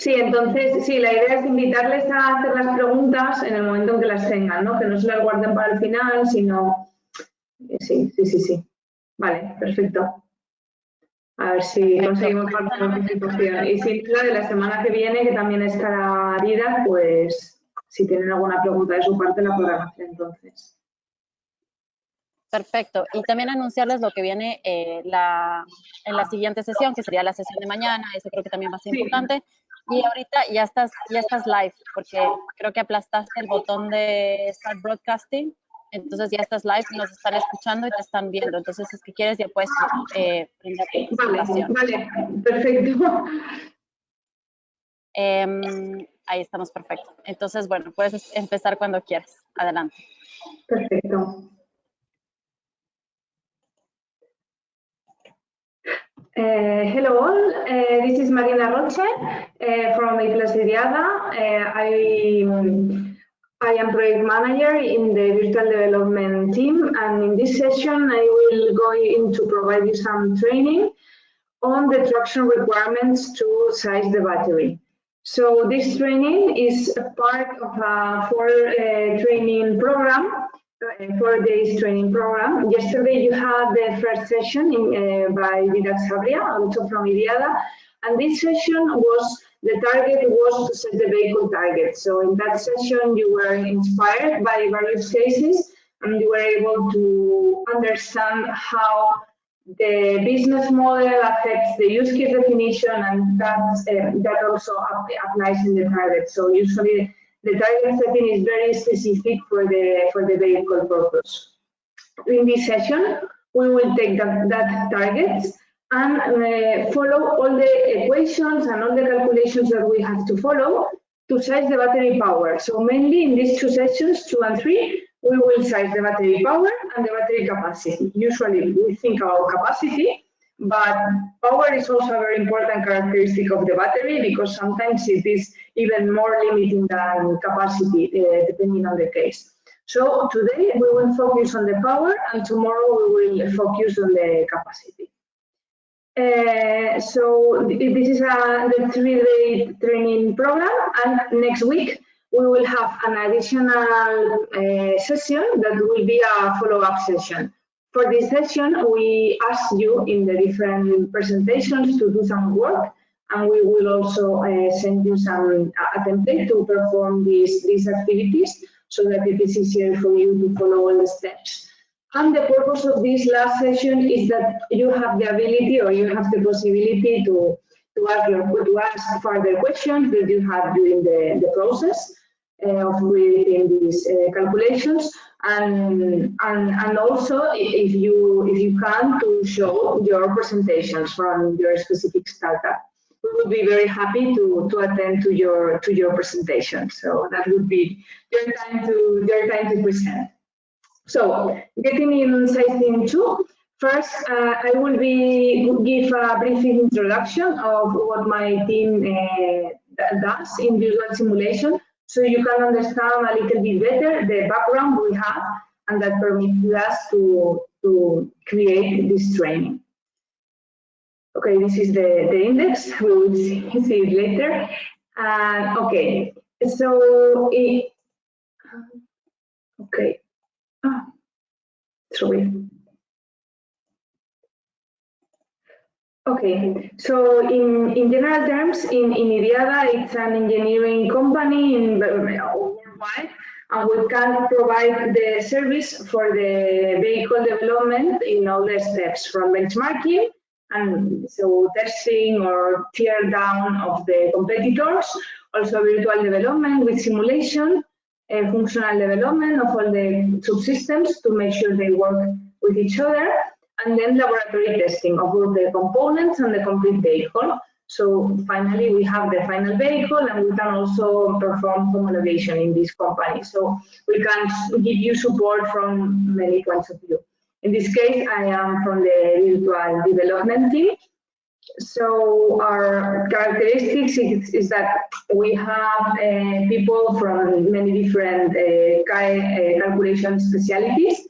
Sí, entonces, sí, la idea es invitarles a hacer las preguntas en el momento en que las tengan, ¿no? Que no se las guarden para el final, sino... Sí, sí, sí, sí. Vale, perfecto. A ver si conseguimos la participación. Y si la de la semana que viene, que también estará Arida, pues si tienen alguna pregunta de su parte la podrán hacer entonces. Perfecto. Y también anunciarles lo que viene eh, la, en la siguiente sesión, que sería la sesión de mañana. Eso creo que también va a ser importante. Y ahorita ya estás, ya estás live, porque creo que aplastaste el botón de Start Broadcasting. Entonces ya estás live, nos están escuchando y te están viendo. Entonces, es que quieres, ya puedes eh, vale, vale, perfecto. Em, ahí estamos, perfecto. Entonces, bueno, puedes empezar cuando quieras. Adelante. Perfecto. Uh, hello all, uh, this is Marina Roche uh, from Plus IDIADA. I, I am project manager in the virtual development team and in this session I will go in to provide you some training on the traction requirements to size the battery. So this training is a part of a four training program four days training program. Yesterday you had the first session in, uh, by Didac Sabria, also from IDIADA, and this session was, the target was to set the vehicle target. So in that session you were inspired by various cases and you were able to understand how the business model affects the use case definition and that, uh, that also applies in the target. So usually the target setting is very specific for the for the vehicle purpose. In this session, we will take that, that targets and uh, follow all the equations and all the calculations that we have to follow to size the battery power. So mainly in these two sessions, two and three, we will size the battery power and the battery capacity. Usually we think about capacity, but power is also a very important characteristic of the battery because sometimes it is even more limiting than capacity, uh, depending on the case. So today we will focus on the power and tomorrow we will focus on the capacity. Uh, so this is a three-day training program and next week we will have an additional uh, session that will be a follow-up session. For this session, we ask you in the different presentations to do some work, and we will also uh, send you some a template to perform these, these activities so that it is easier for you to follow all the steps. And the purpose of this last session is that you have the ability or you have the possibility to, to, ask, your, to ask further questions that you have during the, the process uh, of creating these uh, calculations and and and also if you if you can to show your presentations from your specific startup. We would be very happy to to attend to your to your presentation. So that would be your time to your time to present. So getting in sizing two. First uh, i will be give a brief introduction of what my team uh, does in visual simulation so you can understand a little bit better the background we have and that permits us to, to create this training. Okay, this is the, the index, we will see, see it later. And okay, so it, okay, ah, sorry. Okay, so in, in general terms, in, in IDIADA, it's an engineering company in worldwide, and we can provide the service for the vehicle development in all the steps, from benchmarking, and so testing or tear down of the competitors, also virtual development with simulation, uh, functional development of all the subsystems to make sure they work with each other, and then laboratory testing of all the components and the complete vehicle. So finally, we have the final vehicle and we can also perform homologation in this company. So we can give you support from many points of view. In this case, I am from the virtual development team. So our characteristics is, is that we have uh, people from many different uh, uh calculation specialties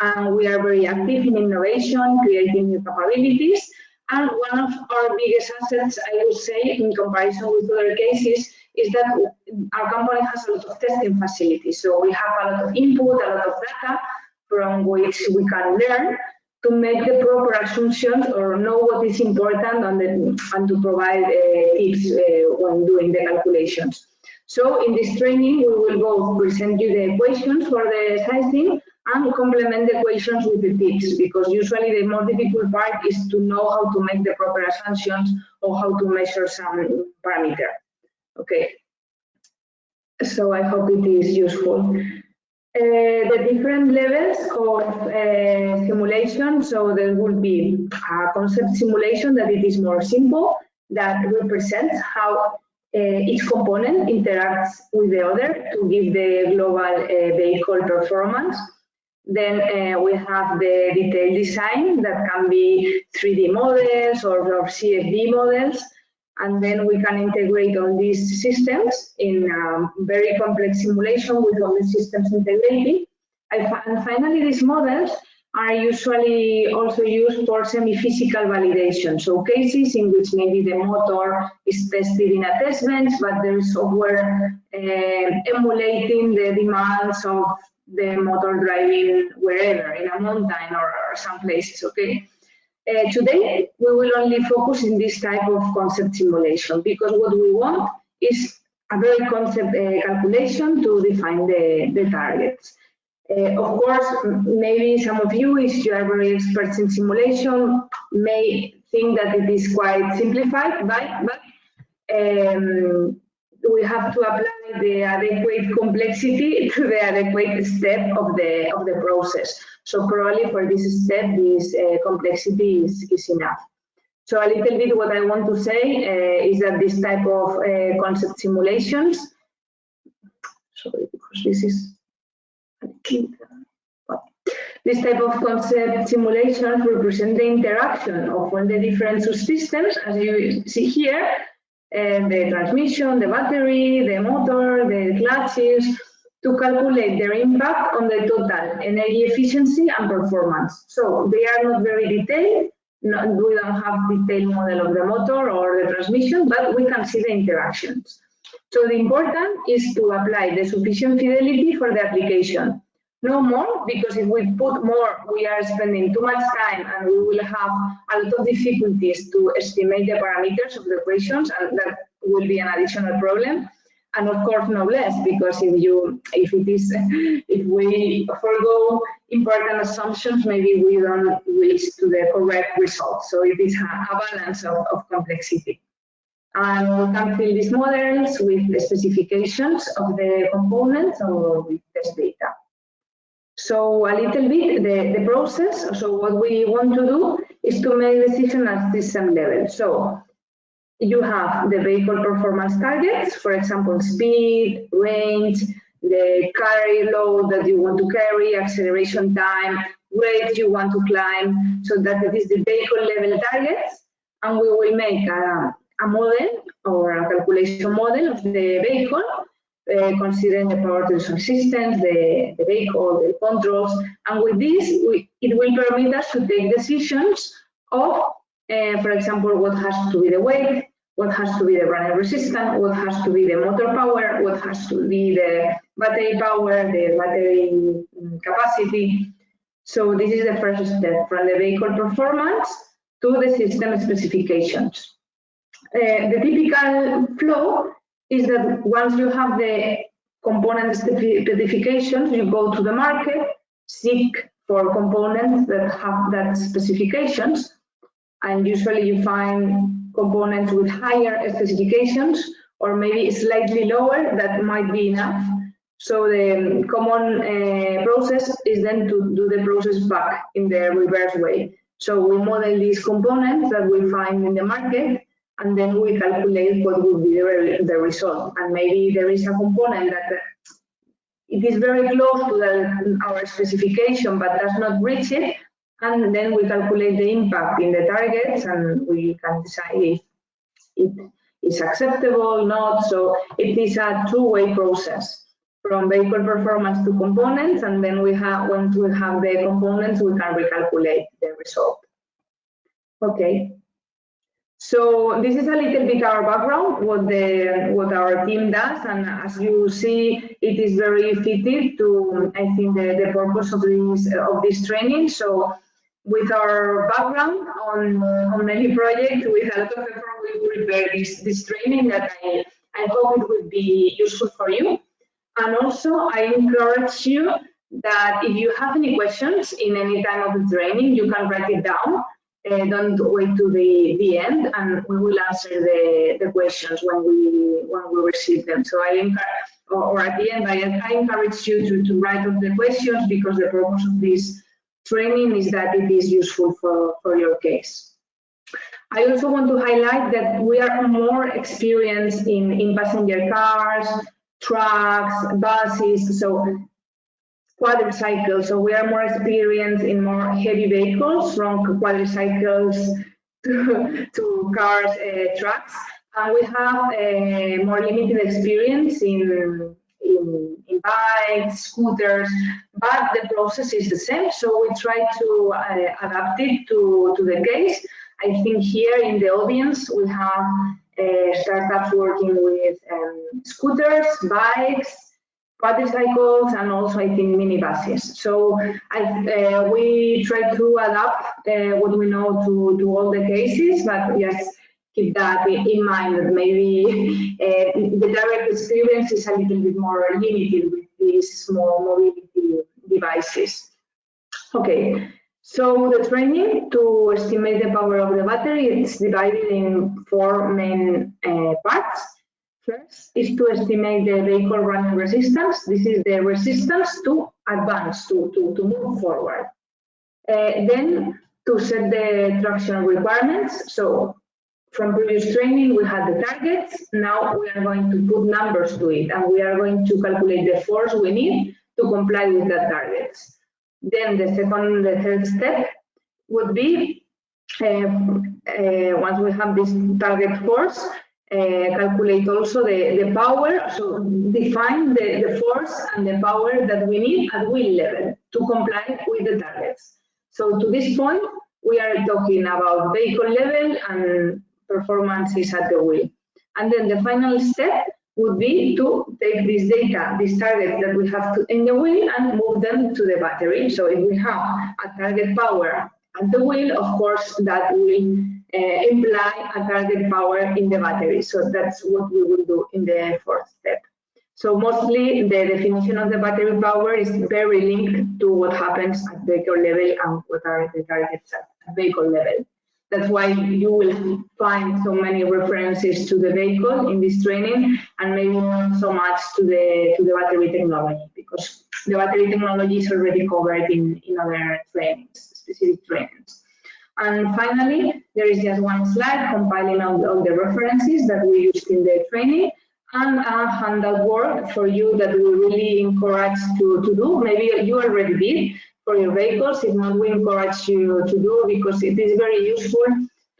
and we are very active in innovation, creating new capabilities, And one of our biggest assets, I would say, in comparison with other cases, is that our company has a lot of testing facilities. So we have a lot of input, a lot of data from which we can learn to make the proper assumptions or know what is important and, and to provide uh, tips uh, when doing the calculations. So in this training, we will both present you the equations for the sizing and complement the equations with the tips because usually the more difficult part is to know how to make the proper assumptions or how to measure some parameter. Okay. So I hope it is useful. Uh, the different levels of uh, simulation. So there will be a concept simulation that it is more simple, that represents how uh, each component interacts with the other to give the global uh, vehicle performance. Then uh, we have the detailed design that can be 3D models or, or CFD models and then we can integrate all these systems in very complex simulation with all the systems integrated. And finally, these models are usually also used for semi-physical validation. So cases in which maybe the motor is tested in a test bench, but there is software uh, emulating the demands of the motor driving wherever, in a mountain or, or some places, okay? Uh, today, we will only focus in this type of concept simulation because what we want is a very concept uh, calculation to define the, the targets. Uh, of course, maybe some of you, if you are very experts in simulation, may think that it is quite simplified, but, but um, we have to apply the adequate complexity to the adequate step of the of the process. So probably for this step, this uh, complexity is, is enough. So a little bit what I want to say uh, is that this type of uh, concept simulations, sorry, because this is, this type of concept simulations represent the interaction of all the different subsystems, as you see here, and the transmission, the battery, the motor, the clutches, to calculate their impact on the total energy efficiency and performance. So they are not very detailed. We don't have detailed model of the motor or the transmission, but we can see the interactions. So the important is to apply the sufficient fidelity for the application. No more, because if we put more, we are spending too much time and we will have a lot of difficulties to estimate the parameters of the equations, and that will be an additional problem. And of course no less because if you if it is if we forego important assumptions maybe we don't reach to the correct result. So it is a, balance of, of, complexity. And we can fill these models with the specifications of the components or with test data so a little bit the, the process. So what we want to do is to make decision at system level. So you have the vehicle performance targets, for example, speed, range, the carry load that you want to carry, acceleration time, rate you want to climb, so that it is the vehicle level targets, and we will make a, a model or a calculation model of the vehicle, uh, considering the power transmission systems, the, the vehicle, the controls, and with this, we, it will permit us to take decisions of uh, for example, what has to be the weight, what has to be the running resistance, what has to be the motor power, what has to be the battery power, the battery mm, capacity. So this is the first step from the vehicle performance to the system specifications. Uh, the typical flow is that once you have the component specifications, you go to the market, seek for components that have that specifications, and usually you find components with higher specifications or maybe slightly lower that might be enough. So the common uh, process is then to do the process back in the reverse way. So we model these components that we find in the market and then we calculate what would be the, the result. And maybe there is a component that uh, it is very close to the, our specification but does not reach it, and then we calculate the impact in the targets and we can decide if it is acceptable or not. So it is a two-way process from vehicle performance to components and then we have once we have the components we can recalculate the result. Okay, So this is a little bit our background, what the what our team does, and as you see, it is very fitted to I think the, the purpose of this of this training. So with our background on on many projects, with a lot of effort, we prepare this this training that I I hope it will be useful for you. And also, I encourage you that if you have any questions in any time of the training, you can write it down uh, don't wait to the, the end and we will answer the, the questions when we when we receive them. So I encourage, or, or at the end, I, I encourage you to, to write up the questions because the purpose of this training is that it is useful for, for your case. I also want to highlight that we are more experienced in, in passenger cars, trucks, buses, so quadricycles. So we are more experienced in more heavy vehicles from quadricycles to, to cars, uh, trucks. And we have a more limited experience in, in, in, bikes, scooters, but the process is the same. So we try to uh, adapt it to, to the case. I think here in the audience, we have uh, startups working with um, scooters, bikes, quadricycles and also I think minibuses. So I, uh, we try to adapt uh, what we know to, to all the cases, but yes, keep that in mind that maybe uh, the direct experience is a little bit more limited with these small mobility devices. Okay, so the training to estimate the power of the battery is divided in four main uh, parts. First is to estimate the vehicle running resistance. This is the resistance to advance, to, to, to move forward. Uh, then to set the traction requirements. So from previous training, we had the targets. Now we are going to put numbers to it and we are going to calculate the force we need to comply with the targets. Then the second, the third step would be uh, uh, once we have this target force, uh, calculate also the, the power, so define the, the force and the power that we need at wheel level to comply with the targets. So to this point, we are talking about vehicle level and performances at the wheel. And then the final step would be to take this data, this target that we have to, in the wheel and move them to the battery. So if we have a target power at the wheel, of course, that will Uh, imply a target power in the battery. So that's what we will do in the fourth step. So mostly the definition of the battery power is very linked to what happens at vehicle level and what are the targets at vehicle level. That's why you will find so many references to the vehicle in this training and maybe not so much to the to the battery technology because the battery technology is already covered in, in other trainings, specific trainings. And finally, there is just one slide compiling all, all the references that we used in the training and a handout work for you that we really encourage to, to do. Maybe you already did for your vehicles. If not, we encourage you to do because it is very useful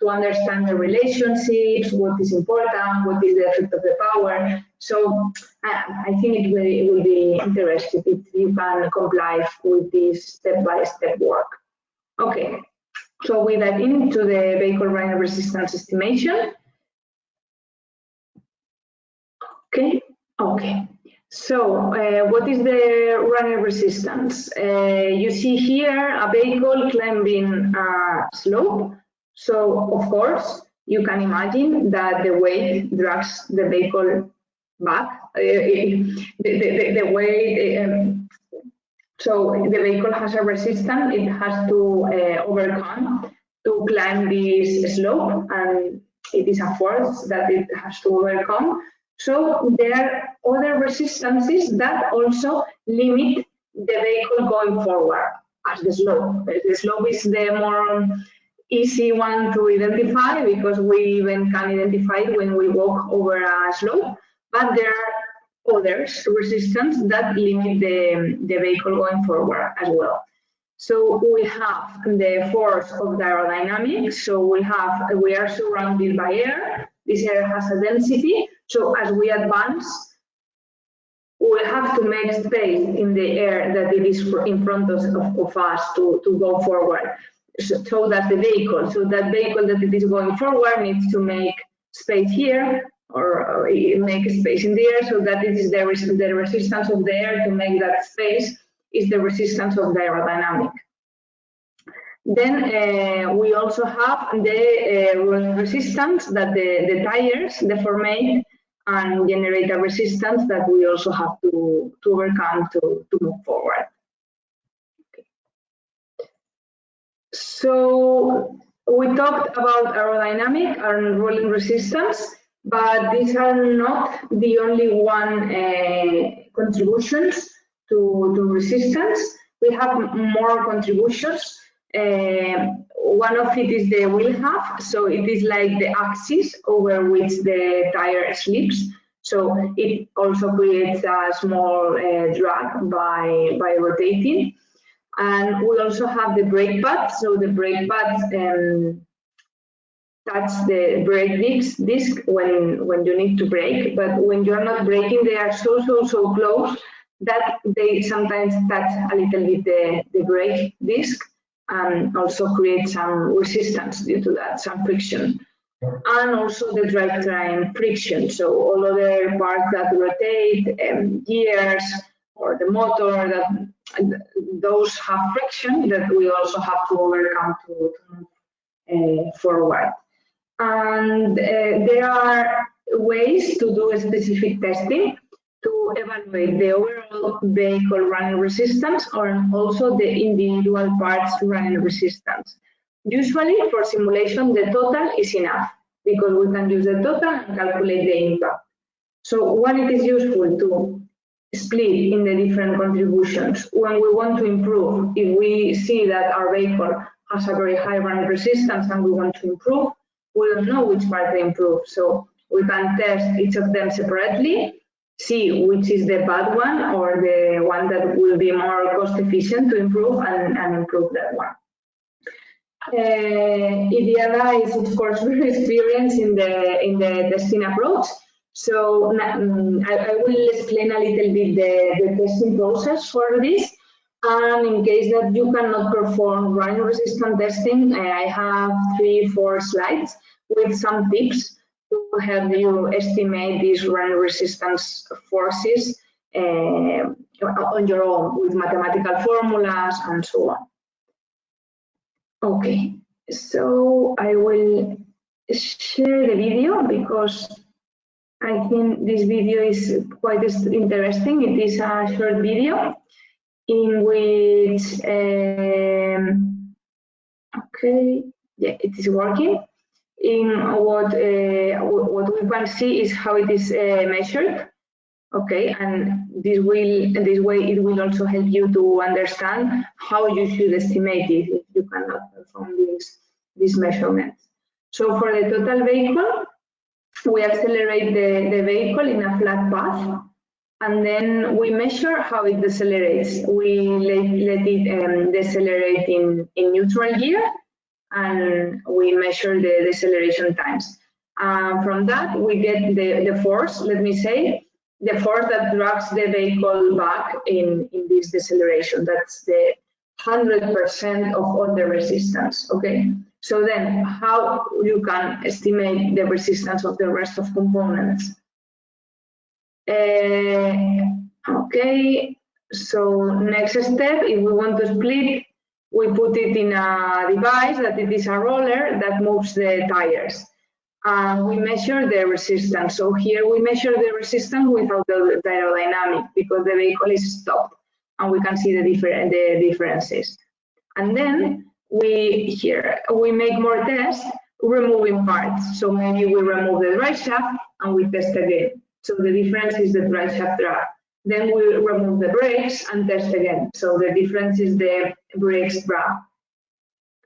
to understand the relationships, what is important, what is the effect of the power. So uh, I think it will, it will be interesting if you can comply with this step-by-step -step work. Okay, so we dive into the vehicle running resistance estimation. Okay, okay. So uh, what is the running resistance? Uh, you see here a vehicle climbing a slope. So of course, you can imagine that the weight drags the vehicle back. Uh, the, the, the, weight um, so the vehicle has a resistance it has to uh, overcome to climb this slope and it is a force that it has to overcome. So there are other resistances that also limit the vehicle going forward as the slope. The slope is the more easy one to identify because we even can identify it when we walk over a slope, but there are others resistance that limit the, the vehicle going forward as well. So we have the force of the aerodynamics. So we have we are surrounded by air. This air has a density. So as we advance, we have to make space in the air that it is in front of, of us to, to go forward. so that the vehicle. So that vehicle that it is going forward needs to make space here or make a space in the air so that it is the, res the resistance of the air to make that space is the resistance of the aerodynamic. Then uh, we also have the uh, resistance that the, the tires deformate and generate a resistance that we also have to, to overcome to, to move forward. So we talked about aerodynamic and rolling resistance, but these are not the only one uh, contributions to, to resistance. We have more contributions. Uh, one of it is the wheel hub, so it is like the axis over which the tire slips. So it also creates a small uh, drag by, by rotating. And we also have the brake pads. So the brake pads um, touch the brake disc, disc when, when you need to brake. But when you're not braking, they are so, so, so close that they sometimes touch a little bit the, the brake disc and also create some resistance due to that, some friction. And also the drivetrain friction, so all other parts that rotate, um, gears, or the motor, that those have friction that we also have to overcome to, to move uh, forward. And uh, there are ways to do a specific testing to evaluate the overall vehicle running resistance or also the individual parts running resistance. Usually for simulation, the total is enough because we can use the total and calculate the impact. So when it is useful to split in the different contributions, when we want to improve, if we see that our vehicle has a very high running resistance and we want to improve, we don't know which part to improve. So we can test each of them separately see which is the bad one or the one that will be more cost efficient to improve and, and improve that one. Uh, IDIADA is of course very experienced in the in the testing approach. So um, I, I, will explain a little bit the, the testing process for this. And in case that you cannot perform running resistant testing, I have three, four slides with some tips to help you estimate these run resistance forces uh, on your own with mathematical formulas and so on. Okay, so I will share the video because I think this video is quite interesting. It is a short video in which, um, okay, yeah, it is working. In what uh, what we can see is how it is uh, measured. Okay and this will this way it will also help you to understand how you should estimate it if you cannot perform these these measurements so for the total vehicle we accelerate the, the vehicle in a flat path and then we measure how it decelerates we let, let it um, decelerate in in neutral gear and we measure the deceleration times. Um, from that, we get the, the force, let me say, the force that drags the vehicle back in, in this deceleration. That's the 100% of all the resistance, okay? So then how you can estimate the resistance of the rest of components? Uh, okay, so next step, if we want to split we put it in a device that it is a roller that moves the tires. And we measure the resistance. So here we measure the resistance without the, aerodynamic because the vehicle is stopped and we can see the, different, the differences. And then we here we make more tests removing parts. So maybe we remove the drive shaft and we test again. So the difference is the drive have drag. Then we remove the brakes and test again. So the difference is the brakes drag.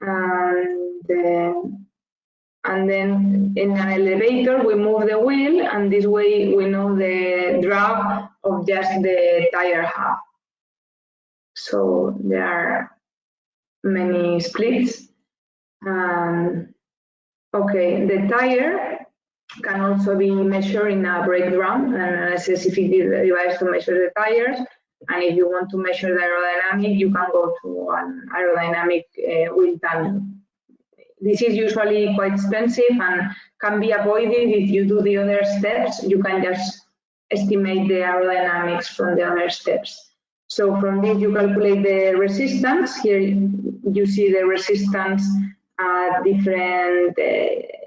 And, uh, and then in an elevator, we move the wheel and this way we know the drag of just the tire hub. So there are many splits. Um, okay, the tire can also be measured in a drum and a specific device to measure the tires. And if you want to measure the aerodynamic, you can go to an aerodynamic uh, wind tunnel. This is usually quite expensive and can be avoided if you do the other steps. You can just estimate the aerodynamics from the other steps. So from this you calculate the resistance. Here you see the resistance at different uh,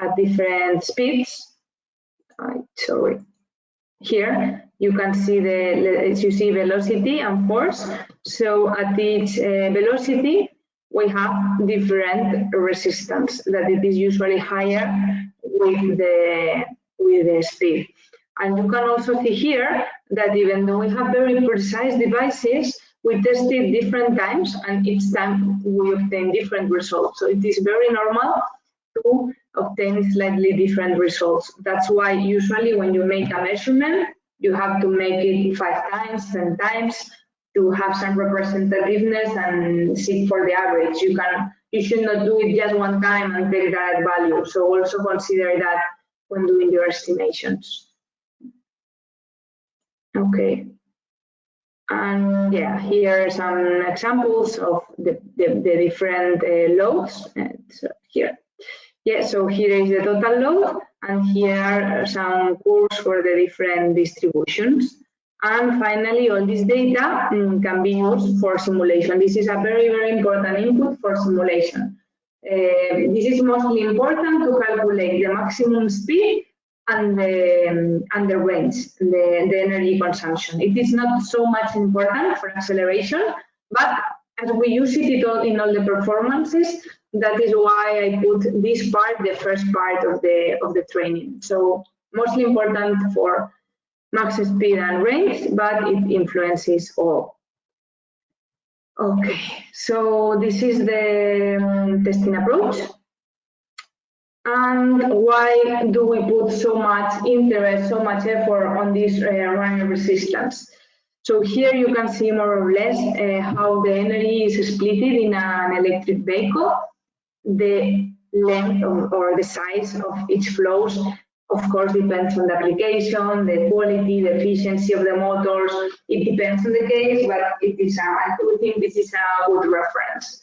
at different speeds. Sorry. Here you can see the you see velocity and force. So at each uh, velocity we have different resistance that it is usually higher with the with the speed. And you can also see here that even though we have very precise devices, we tested different times and each time we obtain different results. So it is very normal to obtain slightly different results. That's why usually when you make a measurement, you have to make it five times, 10 times to have some representativeness and seek for the average. You can, you should not do it just one time and take that value. So also consider that when doing your estimations. Okay. And yeah, here are some examples of the, the, the different uh, loads. So here. Yeah, so here is the total load, and here are some curves for the different distributions. And finally, all this data um, can be used for simulation. This is a very, very important input for simulation. Uh, this is mostly important to calculate the maximum speed and the, and the range, the, the energy consumption. It is not so much important for acceleration, but as we use it in all the performances, that is why I put this part, the first part of the of the training. So mostly important for max speed and range, but it influences all. Okay, so this is the um, testing approach. And why do we put so much interest, so much effort on this uh, running resistance? So here you can see more or less uh, how the energy is split in an electric vehicle. The length of, or the size of each flows, of course, depends on the application, the quality, the efficiency of the motors. It depends on the case, but it is a, I think this is a good reference.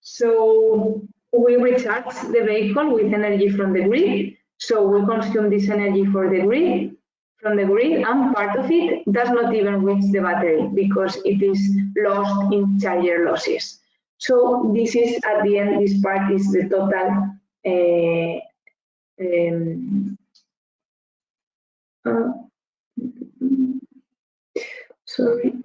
So we recharge the vehicle with energy from the grid. So we consume this energy for the grid, from the grid, and part of it does not even reach the battery because it is lost in charger losses. So this is at the end, this part is the total uh, um, uh, sorry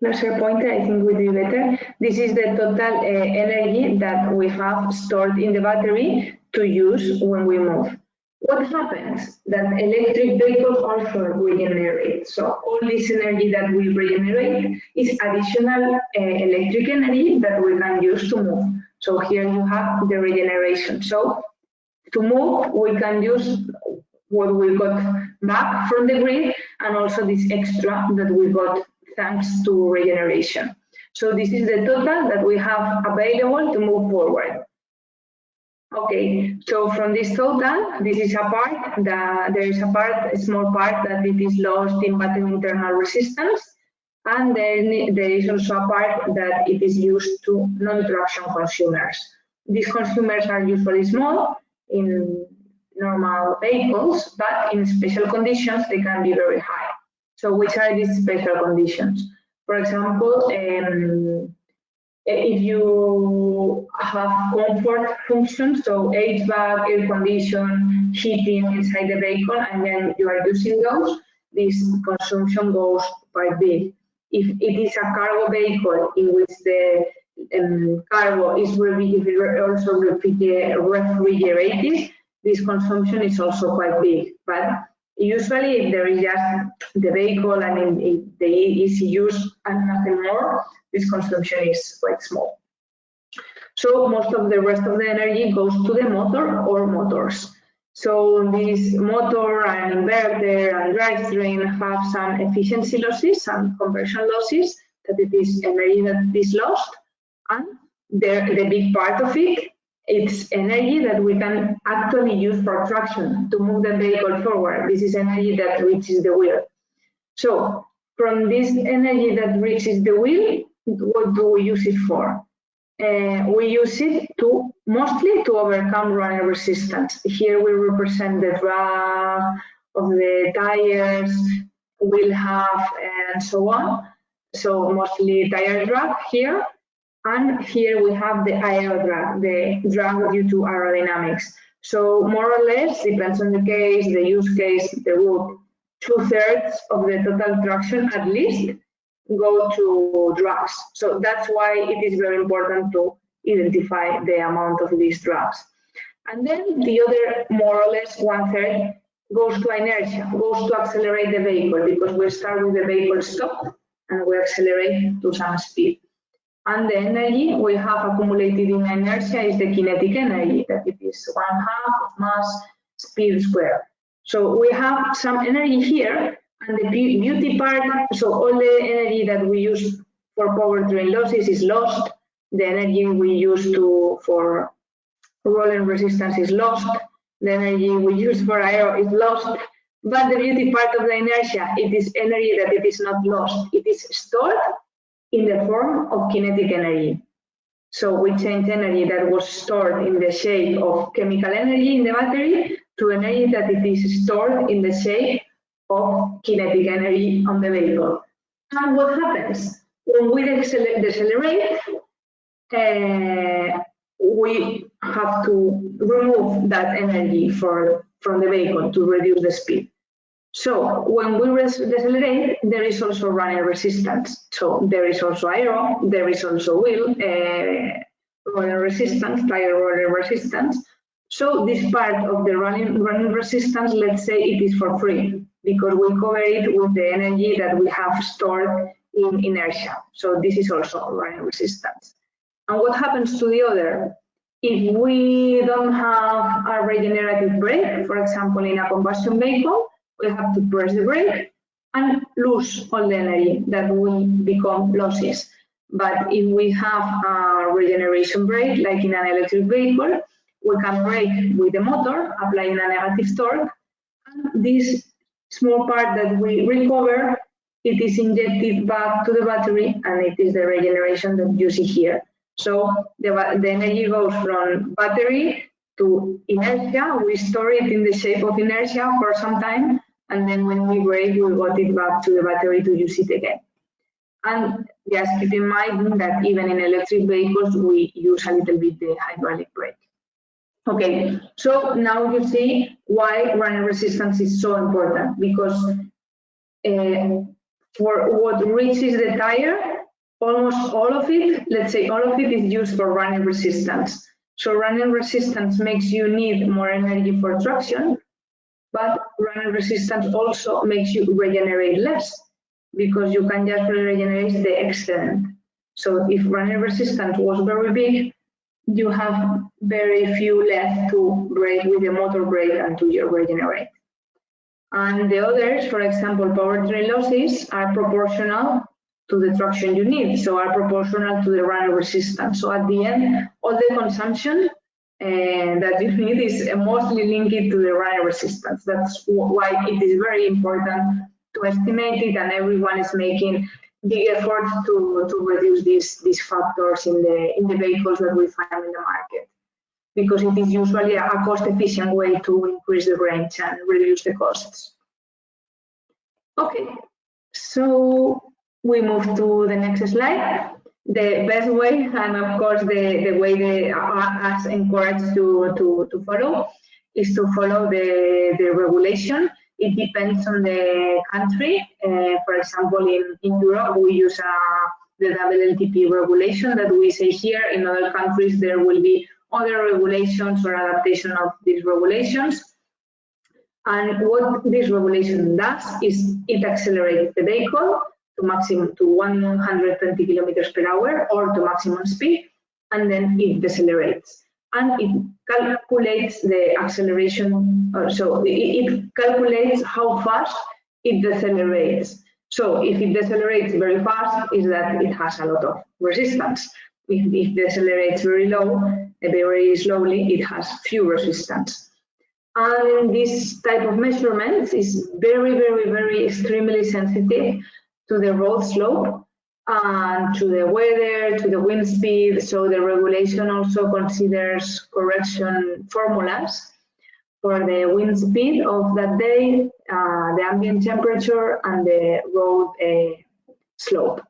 laser pointer, I think would be better. This is the total uh, energy that we have stored in the battery to use when we move. What happens? That electric vehicles also regenerate. So all this energy that we regenerate is additional uh, electric energy that we can use to move. So here you have the regeneration. So to move, we can use what we got back from the grid and also this extra that we got thanks to regeneration. So this is the total that we have available to move forward. Okay, so from this total, this is a part that there is a part, a small part that it is lost in battery internal resistance, and then there is also a part that it is used to non-traction consumers. These consumers are usually small in normal vehicles, but in special conditions they can be very high. So which are these special conditions? For example, um, if you have comfort functions, so HVAC, air condition, heating inside the vehicle, and then you are using those, this consumption goes quite big. If it is a cargo vehicle in which the um, cargo is also refrigerated, this consumption is also quite big. But Usually, if there is just the vehicle and if the use and nothing more, this consumption is quite small. So most of the rest of the energy goes to the motor or motors. So this motor and inverter and drivetrain have some efficiency losses, some conversion losses, that it is energy that is lost, and the, the big part of it it's energy that we can actually use for traction to move the vehicle forward. This is energy that reaches the wheel. So from this energy that reaches the wheel, what do we use it for? Uh, we use it to mostly to overcome running resistance. Here we represent the drag of the tires, wheel hub and so on. So mostly tire drag here. And here we have the aero drag, the drag due to aerodynamics. So more or less, depends on the case, the use case, the route, two-thirds of the total traction at least go to drags. So that's why it is very important to identify the amount of these drags. And then the other more or less one-third goes to inertia, goes to accelerate the vehicle because we start with the vehicle stop and we accelerate to some speed. And the energy we have accumulated in inertia is the kinetic energy, that it is one half of mass speed squared. So we have some energy here, and the beauty part, so all the energy that we use for powertrain losses is lost. The energy we use to for rolling resistance is lost. The energy we use for aero is lost. But the beauty part of the inertia, it is energy that it is not lost. It is stored in the form of kinetic energy. So we change energy that was stored in the shape of chemical energy in the battery to energy that it is stored in the shape of kinetic energy on the vehicle. And what happens? When we decelerate, uh, we have to remove that energy for, from the vehicle to reduce the speed. So when we decelerate, there is also running resistance. So there is also aero, there is also wheel uh, running resistance, tire running resistance. So this part of the running, running resistance, let's say it is for free because we cover it with the energy that we have stored in inertia. So this is also running resistance. And what happens to the other? If we don't have a regenerative brake, for example, in a combustion vehicle, we have to press the brake and lose all the energy that will become losses. But if we have a regeneration brake, like in an electric vehicle, we can brake with the motor, applying a negative torque, and this small part that we recover, it is injected back to the battery, and it is the regeneration that you see here. So the, the energy goes from battery to inertia. We store it in the shape of inertia for some time, and then when we brake, we got it back to the battery to use it again. And just keep in mind that even in electric vehicles, we use a little bit the hydraulic brake. Okay, so now you see why running resistance is so important because uh, for what reaches the tire, almost all of it, let's say all of it is used for running resistance. So running resistance makes you need more energy for traction, but running resistance also makes you regenerate less because you can just regenerate the excedent. So if running resistance was very big, you have very few left to brake with the motor brake and to regenerate. And the others, for example, powertrain losses are proportional to the traction you need, so are proportional to the running resistance. So at the end, all the consumption uh, that you need is mostly linked to the running resistance. That's why it is very important to estimate it and everyone is making big effort to, to reduce these, these factors in the, in the vehicles that we find in the market because it is usually a cost efficient way to increase the range and reduce the costs. Okay, so we move to the next slide. The best way, and of course the, the way they are as encouraged to, to, to follow, is to follow the, the regulation it depends on the country. Uh, for example, in, in Europe, we use uh, the WLTP regulation that we say here. In other countries, there will be other regulations or adaptation of these regulations. And what this regulation does is it accelerates the vehicle to maximum to 120 kilometers per hour or to maximum speed, and then it decelerates and it calculates the acceleration, so it, it, calculates how fast it decelerates. So if it decelerates very fast, is that it has a lot of resistance. If it decelerates very low, very slowly, it has few resistance. And this type of measurements is very, very, very extremely sensitive to the road slope and to the weather, to the wind speed. So the regulation also considers correction formulas for the wind speed of that day, uh, the ambient temperature, and the road uh, slope.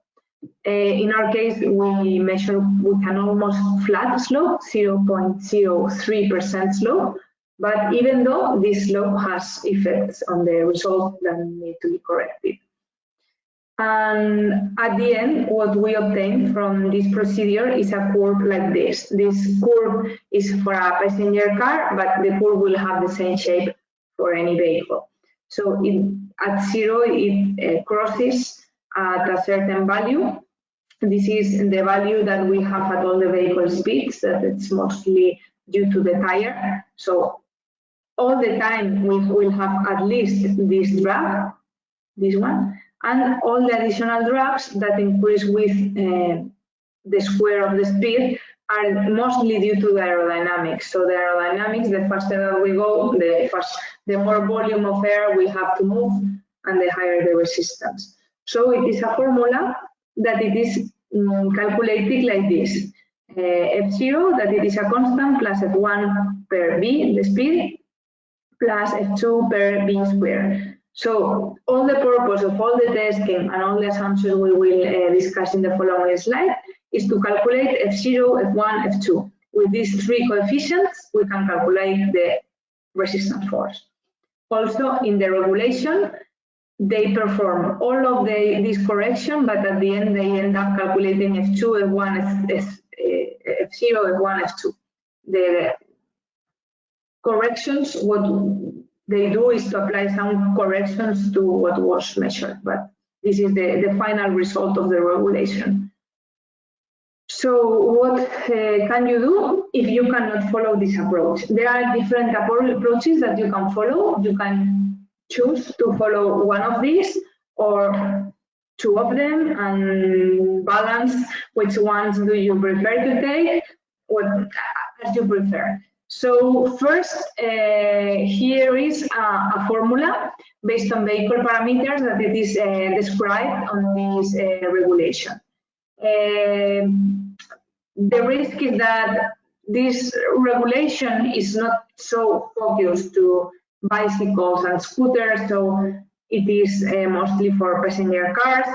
Uh, in our case, we measure with an almost flat slope, 0.03% slope, but even though this slope has effects on the result that need to be corrected. And at the end, what we obtain from this procedure is a curve like this. This curve is for a passenger car, but the curve will have the same shape for any vehicle. So it, at zero, it uh, crosses at a certain value. This is the value that we have at all the vehicle speeds, that it's mostly due to the tire. So all the time we will have at least this drag, this one, and all the additional drags that increase with uh, the square of the speed are mostly due to the aerodynamics. So the aerodynamics, the faster that we go, the fast, the more volume of air we have to move, and the higher the resistance. So it is a formula that it is um, calculated like this. Uh, F0, that it is a constant, plus F1 per V, the speed, plus F2 per V square. So all the purpose of all the testing and all the assumptions we will uh, discuss in the following slide is to calculate F0, F1, F2. With these three coefficients, we can calculate the resistance force. Also, in the regulation, they perform all of the, this correction, but at the end, they end up calculating F2, F1, F, F, 0 F1, F2. The corrections, what they do is to apply some corrections to what was measured, but this is the, the final result of the regulation. So what uh, can you do if you cannot follow this approach? There are different approaches that you can follow. You can choose to follow one of these or two of them and balance which ones do you prefer to take, what as you prefer. So first, uh, here is a, a, formula based on vehicle parameters that it is uh, described on this uh, regulation. Um, the risk is that this regulation is not so focused to bicycles and scooters, so it is uh, mostly for passenger cars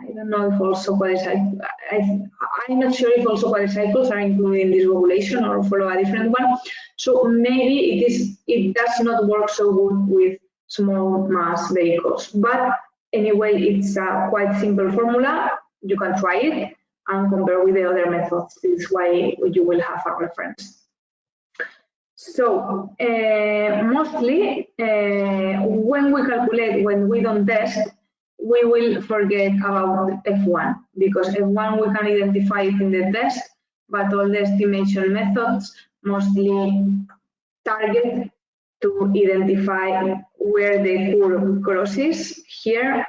I don't know if also quadricycles, I'm not sure if also quadricycles are included in this regulation or follow a different one. So maybe it is it does not work so good with small mass vehicles. But anyway, it's a quite simple formula. You can try it and compare with the other methods. This is why you will have a reference. So uh, mostly uh, when we calculate, when we don't test, we will forget about F1 because F1 we can identify it in the test, but all the estimation methods mostly target to identify where the curve crosses here.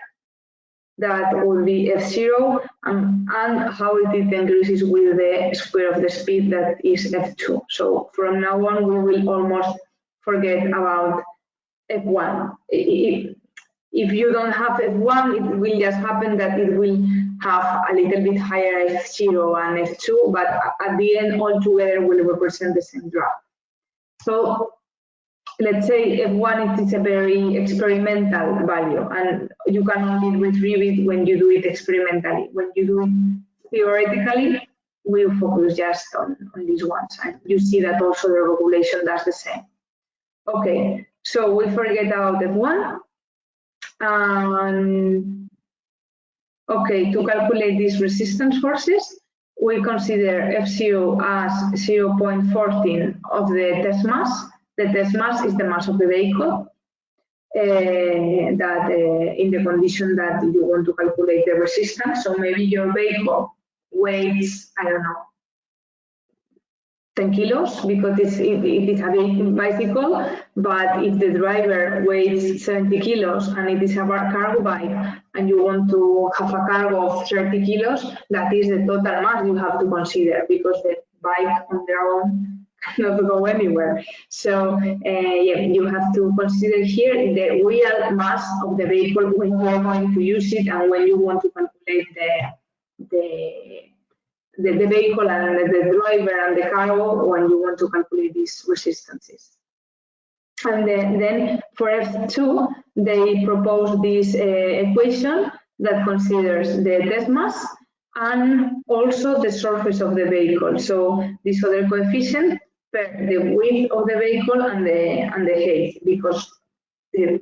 That would be F0 and, and how it increases with the square of the speed that is F2. So from now on, we will almost forget about F1. It, if you don't have F1, it will just happen that it will have a little bit higher F0 and F2, but at the end, all together will represent the same drop. So let's say F1 it is a very experimental value, and you can only retrieve it when you do it experimentally. When you do it theoretically, we focus just on, on these ones. And you see that also the regulation does the same. Okay, so we forget about F1 and okay, to calculate these resistance forces, we consider F0 as 0.14 of the test mass. The test mass is the mass of the vehicle. Uh, that uh, in the condition that you want to calculate the resistance. So maybe your vehicle weighs, I don't know, 10 kilos because it's, it, it is a big bicycle, but if the driver weighs 70 kilos and it is a cargo bike and you want to have a cargo of 30 kilos, that is the total mass you have to consider because the bike on their own cannot go anywhere. So uh, yeah, you have to consider here the real mass of the vehicle when you are going to use it and when you want to calculate the the the, the vehicle and the driver and the cargo when you want to calculate these resistances. And then, then for F2, they propose this uh, equation that considers the test mass and also the surface of the vehicle. So this other coefficient per the width of the vehicle and the and the height, because the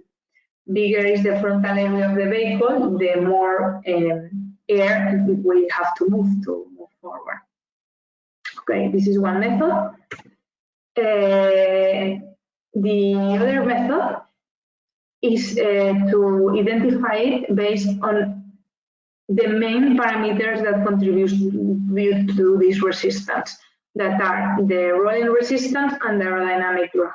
bigger is the frontal area of the vehicle, the more um, air we have to move to forward. Okay, this is one method. Uh, the other method is uh, to identify it based on the main parameters that contribute to this resistance that are the rolling resistance and the aerodynamic drag.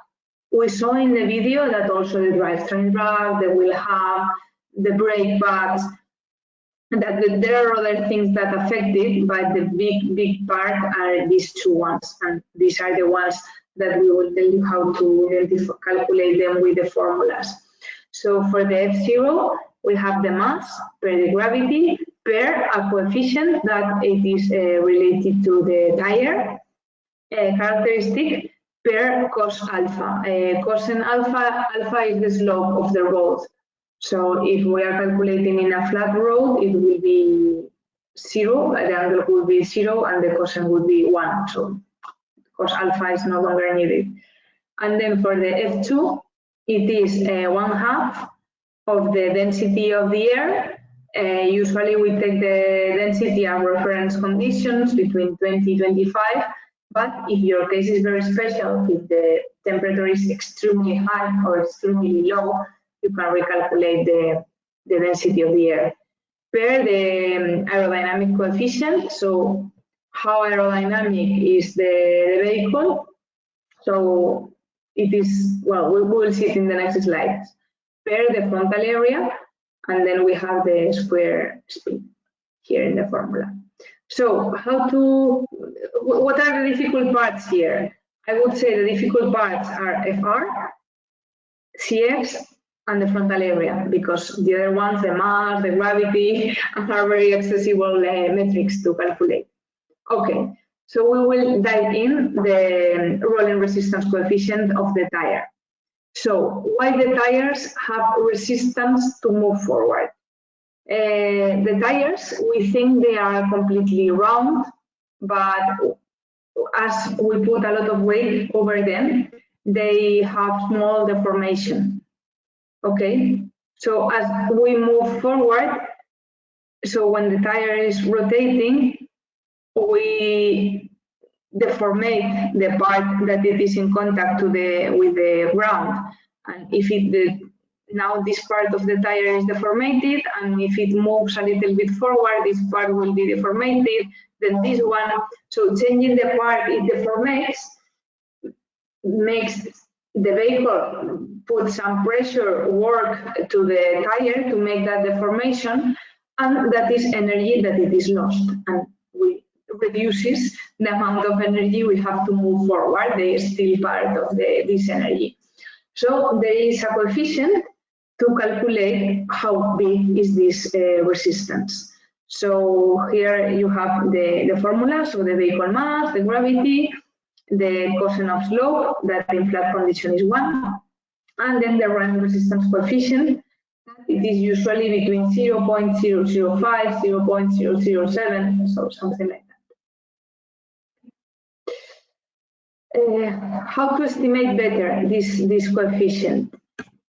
We saw in the video that also the drivetrain drag, the wheel hub, the brake pads, that there are other things that affect it, but the big, big part are these two ones. And these are the ones that we will tell you how to calculate them with the formulas. So for the F0, we have the mass per the gravity per a coefficient that it is uh, related to the tire uh, characteristic per cos alpha. Uh, cos alpha, alpha is the slope of the road. So if we are calculating in a flat road, it will be zero, the angle will be zero, and the cosine will be one. So cos alpha is no longer needed. And then for the F2, it is uh, one half of the density of the air. Uh, usually we take the density and reference conditions between 20 25 but if your case is very special, if the temperature is extremely high or extremely low, you can recalculate the, the density of the air. Per the um, aerodynamic coefficient, so how aerodynamic is the, vehicle. So it is, well, we will see it in the next slides. Per the frontal area, and then we have the square speed here in the formula. So how to, what are the difficult parts here? I would say the difficult parts are FR, CX, and the frontal area, because the other ones, the mass, the gravity, are very accessible uh, metrics to calculate. Okay, so we will dive in the rolling resistance coefficient of the tire. So why the tires have resistance to move forward? Uh, the tires, we think they are completely round, but as we put a lot of weight over them, they have small deformation. Okay, so as we move forward, so when the tire is rotating, we deformate the part that it is in contact to the with the ground, and if it the now this part of the tire is deformated and if it moves a little bit forward this part will be deformated then this one so changing the part it deformates makes the vehicle put some pressure work to the tire to make that deformation and that is energy that it is lost and we reduces the amount of energy we have to move forward they are still part of the, this energy so there is a coefficient to calculate how big is this uh, resistance. So here you have the, the formula, so the vehicle mass, the gravity, the cosine of slope, that in flat condition is 1, and then the run resistance coefficient, it is usually between 0 0.005, 0 0.007, so something like that. Uh, how to estimate better this, this coefficient?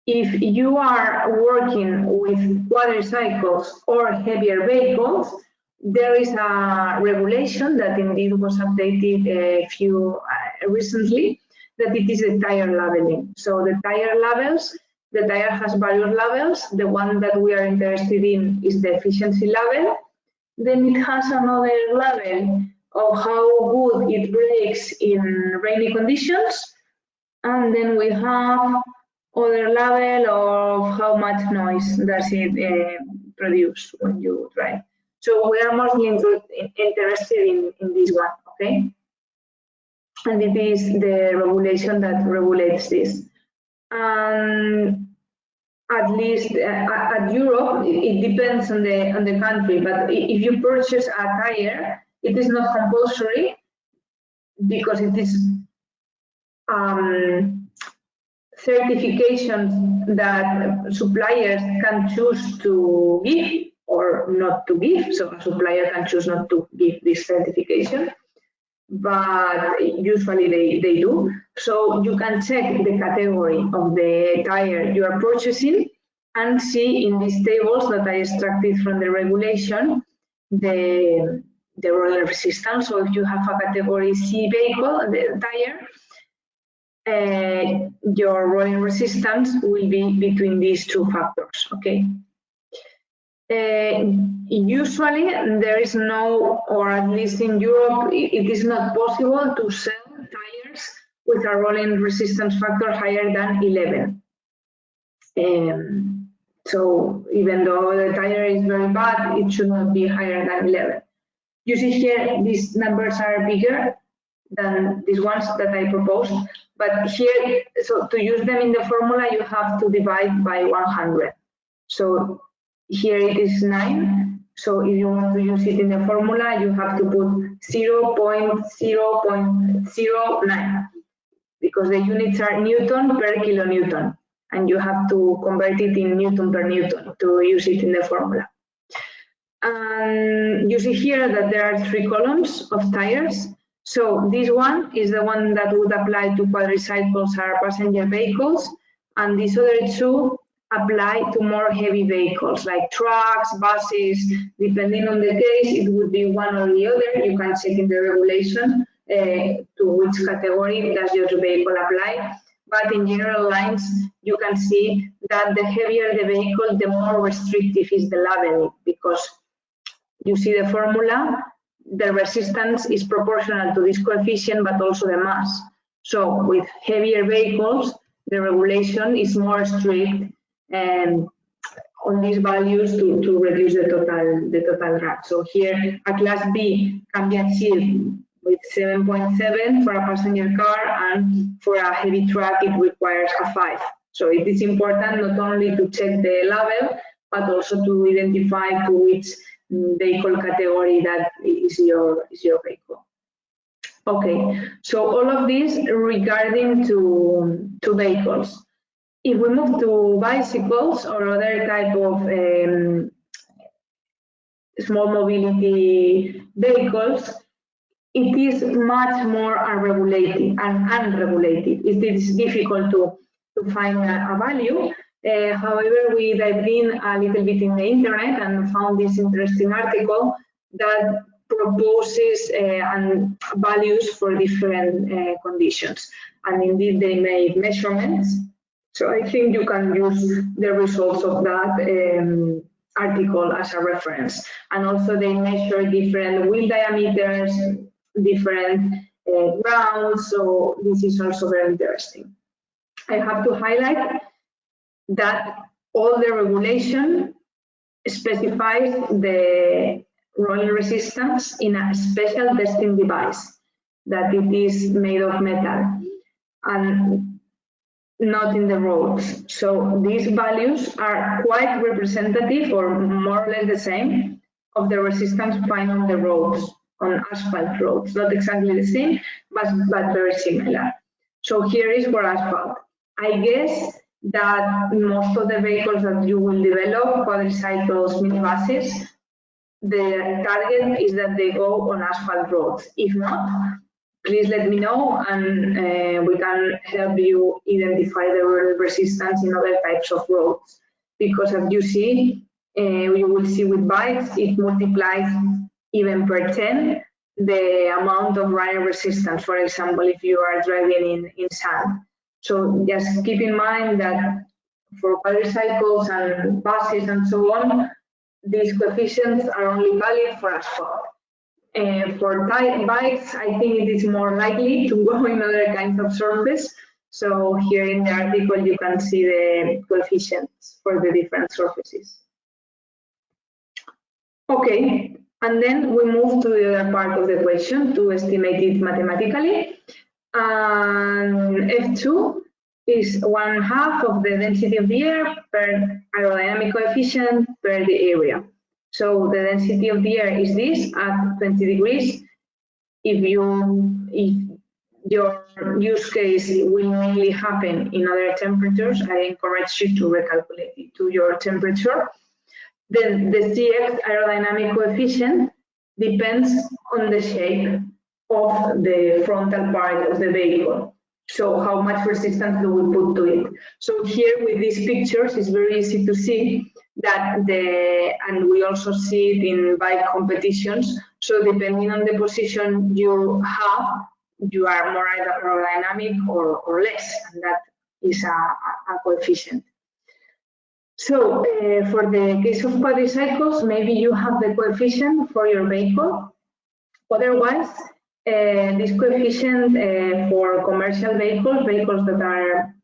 if you are working with quadricycles or heavier vehicles, there is a regulation that indeed was updated a few uh, recently that it is the tire labeling. So the tire levels, the tire has various levels. The one that we are interested in is the efficiency level. Then it has another level of how good it breaks in rainy conditions. And then we have other level of how much noise does it uh, produce when you drive. So we are mostly interested in, in this one, okay? and it is the regulation that regulates this. And at least uh, at Europe, it depends on the on the country. But if you purchase a tire, it is not compulsory because it is um, certifications that suppliers can choose to give or not to give. So a supplier can choose not to give this certification, but usually they, they do. So you can check the category of the tire you are purchasing and see in these tables that I extracted from the regulation the, the rolling resistance. So if you have a category C vehicle, the tire, uh, your rolling resistance will be between these two factors, okay? Uh, usually there is no, or at least in Europe, it is not possible to sell tires with a rolling resistance factor higher than 11. Um, so even though the tire is very bad, it should not be higher than 11. You see here, these numbers are bigger than these ones that I proposed. But here, so to use them in the formula, you have to divide by 100. So here it is 9. So if you want to use it in the formula, you have to put 0 0.0.09 because the units are Newton per kilonewton and you have to convert it in Newton per Newton to use it in the formula. You see here that there are three columns of tires. So this one is the one that would apply to quadricycles or passenger vehicles, and these other two apply to more heavy vehicles like trucks, buses, depending on the case, it would be one or the other. You can check in the regulation uh, to which category does your vehicle apply. But in general lines, you can see that the heavier the vehicle, the more restrictive is the labeling because you see the formula, the resistance is proportional to this coefficient, but also the mass. So with heavier vehicles, the regulation is more strict and on these values to, to reduce the total the total drag. So here a class B can be achieved with 7.7 for a passenger car and for a heavy truck it requires a 5. So it is important not only to check the level but also to identify to which mm, vehicle category that is your is your vehicle. Okay, so all of this regarding to to vehicles. If we move to bicycles or other type of um, small mobility vehicles, it is much more unregulated and unregulated. It is difficult to, to find a, a value. Uh, however, we dived in a little bit in the internet and found this interesting article that proposes uh, and values for different uh, conditions. And indeed, they made measurements. So I think you can use the results of that um, article as a reference. And also they measure different wheel diameters, different uh, grounds, so this is also very interesting. I have to highlight that all the regulation specifies the rolling resistance in a special testing device that it is made of metal and not in the roads. So these values are quite representative or more or less the same of the resistance found on the roads on asphalt roads. Not exactly the same, but, but very similar. So here is for asphalt. I guess that most of the vehicles that you will develop, quadricycles, minibuses, the target is that they go on asphalt roads. If not, please let me know and uh, we can help you identify the resistance in other types of roads. Because as you see, uh, you will see with bikes, it multiplies even per 10 the amount of rider resistance, for example, if you are driving in, in sand. So just keep in mind that for quadricycles and buses and so on, these coefficients are only valid for asphalt. Uh, for tight bikes, I think it is more likely to go in other kinds of surface. So here in the article, you can see the coefficients for the different surfaces. Okay, and then we move to the other part of the question to estimate it mathematically. And F2 is one half of the density of the air per aerodynamic coefficient per the area. So the density of the air is this at 20 degrees. If you if your use case will mainly happen in other temperatures, I encourage you to recalculate it to your temperature. Then the CX aerodynamic coefficient depends on the shape of the frontal part of the vehicle. So how much resistance do we put to it? So here with these pictures, it's very easy to see that the, and we also see it in bike competitions. So depending on the position you have, you are more aerodynamic or, or less, and that is a, a coefficient. So uh, for the case of quadricycles, maybe you have the coefficient for your vehicle. Otherwise, uh, this coefficient uh, for commercial vehicles, vehicles that are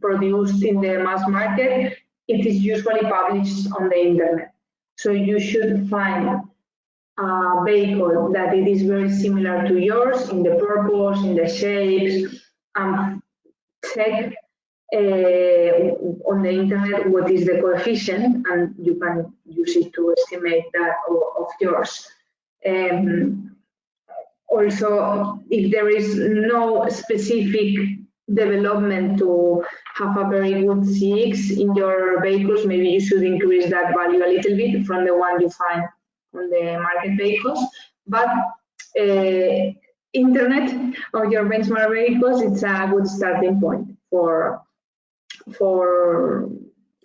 produced in the mass market, it is usually published on the internet. So you should find a vehicle that it is very similar to yours in the purpose, in the shapes, and check uh, on the internet what is the coefficient and you can use it to estimate that of, of yours. Um, also, if there is no specific development to have a very good CX in your vehicles, maybe you should increase that value a little bit from the one you find on the market vehicles. But uh, internet of your benchmark vehicles, it's a good starting point for for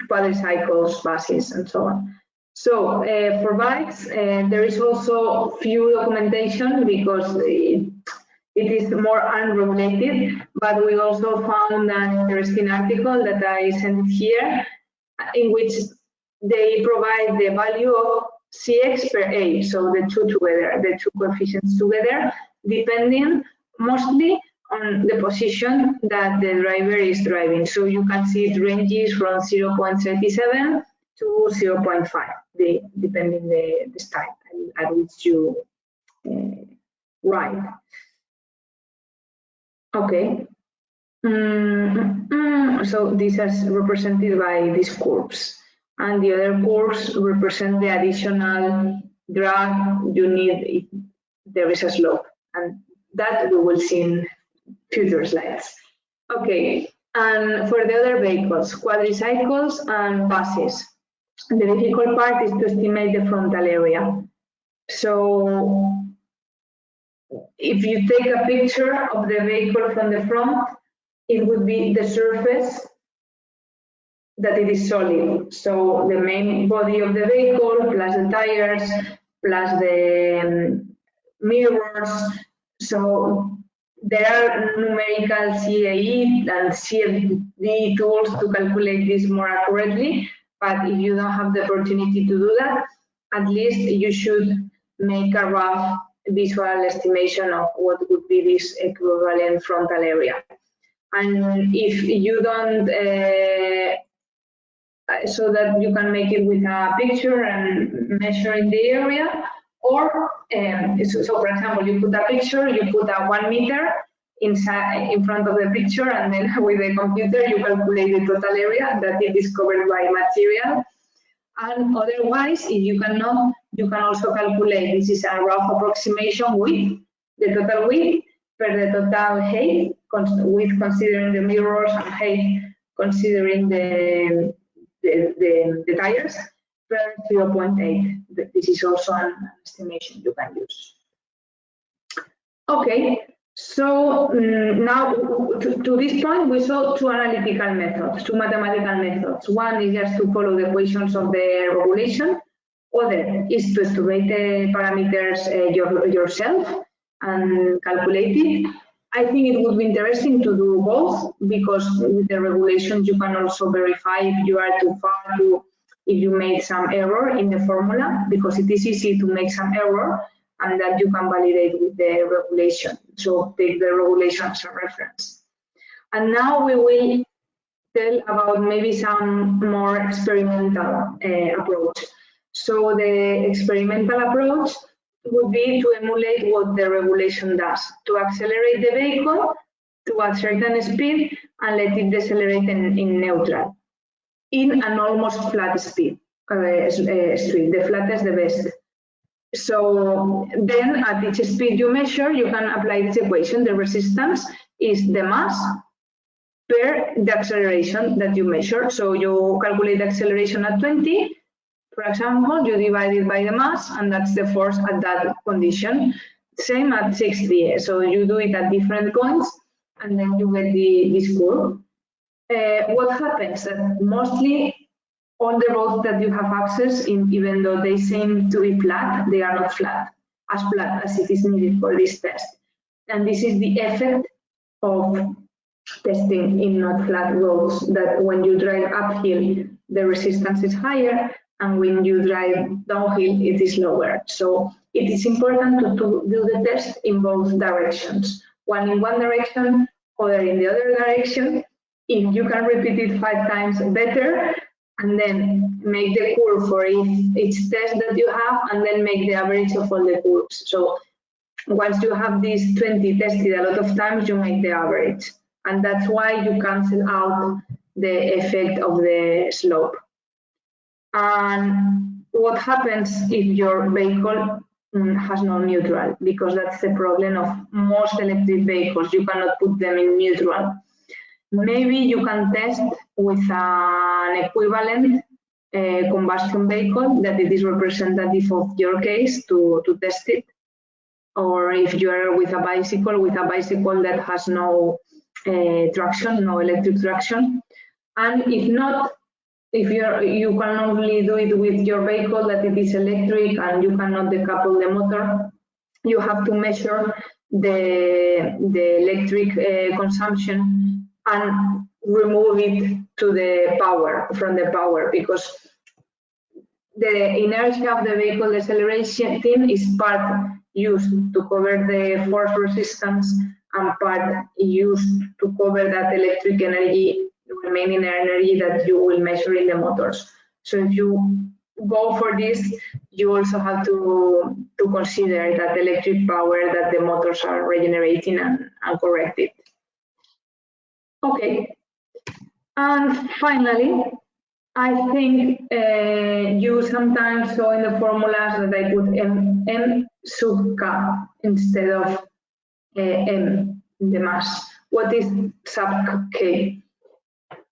quadricycles, buses, and so on. So uh, for bikes, uh, there is also few documentation because it, it is more unregulated, but we also found an interesting article that I sent here in which they provide the value of CX per A, so the two together, the two coefficients together, depending mostly on the position that the driver is driving. So you can see it ranges from 0.37 to 0.5, the, depending the, the style at which you uh, ride. Okay. Mm -hmm. So this is represented by these curves. And the other curves represent the additional drag you need if there is a slope. And that we will see in future slides. Okay, and for the other vehicles, quadricycles and buses. The difficult part is to estimate the frontal area. So if you take a picture of the vehicle from the front, it would be the surface that it is solid. So the main body of the vehicle, plus the tires, plus the um, mirrors. So there are numerical CAE and CFD tools to calculate this more accurately, but if you don't have the opportunity to do that, at least you should make a rough visual estimation of what would be this equivalent frontal area. And if you don't, uh, so that you can make it with a picture and measure in the area, or, um, so, so, for example, you put a picture, you put a one meter inside in front of the picture, and then with the computer you calculate the total area that is it is covered by material. And otherwise, if you cannot, you can also calculate, this is a rough approximation with the total width per the total height, with considering the mirrors and height, considering the, the, the, the tires, per 0.8. This is also an estimation you can use. Okay, so um, now to, to, this point we saw two analytical methods, two mathematical methods. One is just to follow the equations of the regulation. Other is to estimate the parameters uh, your, yourself and calculate it. I think it would be interesting to do both because with the regulations you can also verify if you are too far to if you made some error in the formula because it is easy to make some error and that you can validate with the regulation. So take the regulation as a reference. And now we will tell about maybe some more experimental uh, approach. So the experimental approach would be to emulate what the regulation does, to accelerate the vehicle to a certain speed and let it decelerate in, in neutral in an almost flat speed uh, uh, street. The flattest the best. So then at each speed you measure, you can apply this equation. The resistance is the mass per the acceleration that you measure. So you calculate the acceleration at 20, for example, you divide it by the mass, and that's the force at that condition. Same at 60. So you do it at different points, and then you get the, this curve. Uh, what happens? That mostly all the roads that you have access, in, even though they seem to be flat, they are not flat, as flat as it is needed for this test. And this is the effect of testing in not flat roads, that when you drive uphill, the resistance is higher, and when you drive downhill, it is lower. So it is important to, to do the test in both directions, one in one direction, other in the other direction. If you can repeat it five times, better, and then make the curve for each, each test that you have, and then make the average of all the curves. So once you have these 20 tested a lot of times, you make the average. And that's why you cancel out the effect of the slope. And what happens if your vehicle mm, has no neutral? Because that's the problem of most electric vehicles. You cannot put them in neutral. Maybe you can test with an equivalent uh, combustion vehicle that it is representative of your case to, to test it. Or if you are with a bicycle, with a bicycle that has no uh, traction, no electric traction. And if not, if you you can only do it with your vehicle that it is electric and you cannot decouple the motor, you have to measure the the electric uh, consumption and remove it to the power from the power because the inertia of the vehicle deceleration thing is part used to cover the force resistance and part used to cover that electric energy remaining energy that you will measure in the motors. So if you go for this, you also have to, to consider that electric power that the motors are regenerating and, and correct it. Okay, and finally, I think uh, you sometimes saw in the formulas that I put M, M sub K instead of uh, M, the mass. What is sub K?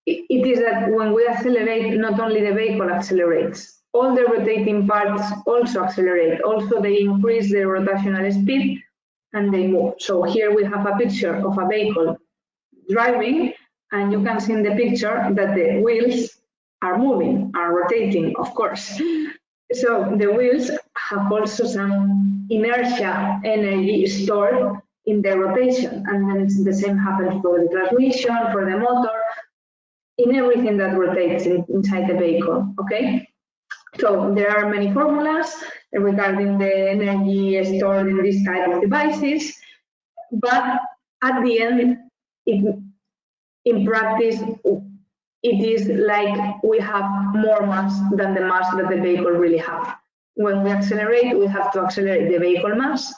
it is that when we accelerate, not only the vehicle accelerates, all the rotating parts also accelerate. Also, they increase the rotational speed and they move. So here we have a picture of a vehicle driving, and you can see in the picture that the wheels are moving, are rotating, of course. So the wheels have also some inertia energy stored in the rotation, and then the same happens for the transmission, for the motor, in everything that rotates in, inside the vehicle, okay? So there are many formulas regarding the energy stored in this type of devices, but at the end, it, in practice, it is like we have more mass than the mass that the vehicle really have. When we accelerate, we have to accelerate the vehicle mass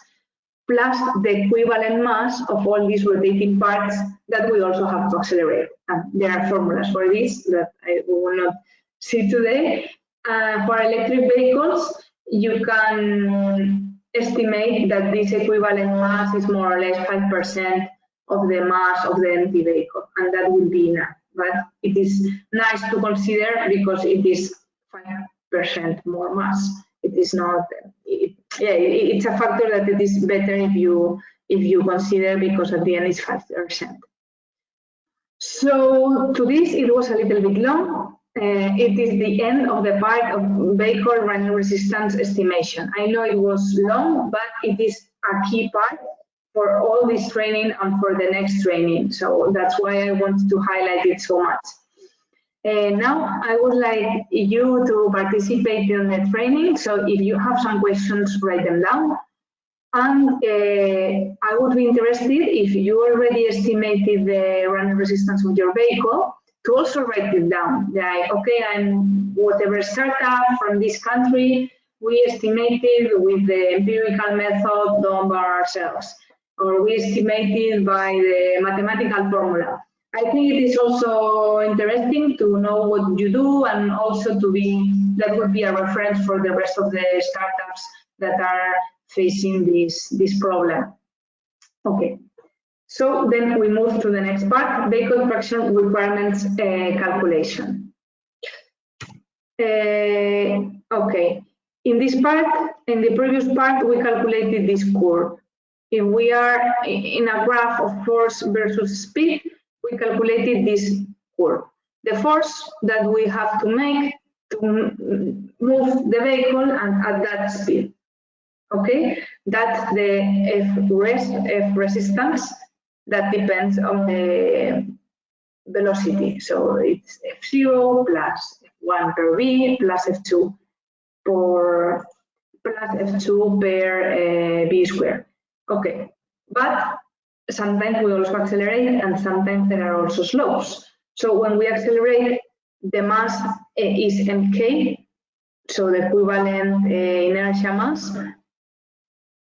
plus the equivalent mass of all these rotating parts that we also have to accelerate. And there are formulas for this that I will not see today. Uh, for electric vehicles, you can estimate that this equivalent mass is more or less 5% of the mass of the empty vehicle, and that will be enough. But it is nice to consider because it is 5% more mass. It is not, it, yeah, it's a factor that it is better if you if you consider because at the end it's five percent. So to this it was a little bit long. Uh, it is the end of the part of vehicle running resistance estimation. I know it was long, but it is a key part for all this training and for the next training. So that's why I wanted to highlight it so much. Uh, now I would like you to participate in the training. So if you have some questions, write them down. And uh, I would be interested if you already estimated the running resistance of your vehicle to also write it down. Like, okay, I'm whatever startup from this country, we estimated with the empirical method done by ourselves. Or we estimate it by the mathematical formula. I think it is also interesting to know what you do and also to be, that would be a reference for the rest of the startups that are facing this, this problem. Okay, so then we move to the next part, vehicle traction requirements uh, calculation. Uh, okay, in this part, in the previous part, we calculated this curve. If we are in a graph of force versus speed, we calculated this curve. The force that we have to make to move the vehicle and at that speed. Okay, that's the F rest, F resistance that depends on the velocity. So it's F0 plus F1 per V plus F2 per plus F2 per uh, V square. Okay, but sometimes we also accelerate and sometimes there are also slopes. So when we accelerate, the mass uh, is mk, so the equivalent uh, inertia mass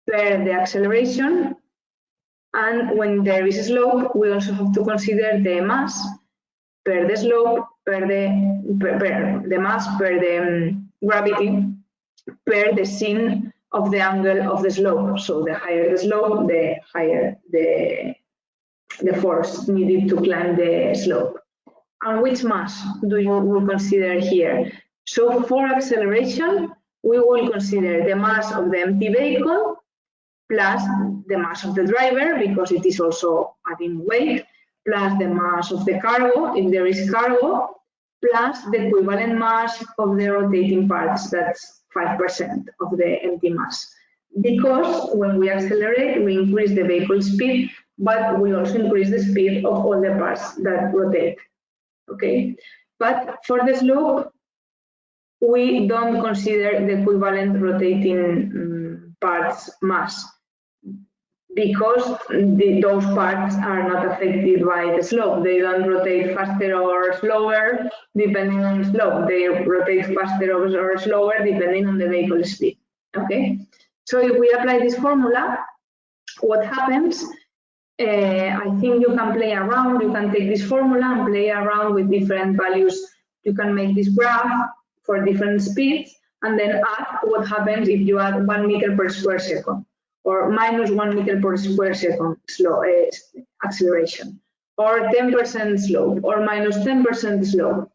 per the acceleration. And when there is a slope, we also have to consider the mass per the slope, per the, per, per the mass per the um, gravity, per the sin of the angle of the slope. So the higher the slope, the higher the, the force needed to climb the slope. And which mass do you will consider here? So for acceleration, we will consider the mass of the empty vehicle plus the mass of the driver, because it is also adding weight, plus the mass of the cargo, if there is cargo, plus the equivalent mass of the rotating parts, that's 5% of the empty mass. Because when we accelerate, we increase the vehicle speed, but we also increase the speed of all the parts that rotate. Okay, but for the slope, we don't consider the equivalent rotating um, parts mass because the, those parts are not affected by the slope. They don't rotate faster or slower depending on the slope. They rotate faster or slower depending on the vehicle speed. Okay, so if we apply this formula, what happens? Uh, I think you can play around. You can take this formula and play around with different values. You can make this graph for different speeds and then add what happens if you add one meter per square second or minus one meter per square second slow uh, acceleration, or 10% slope, or minus 10% slope.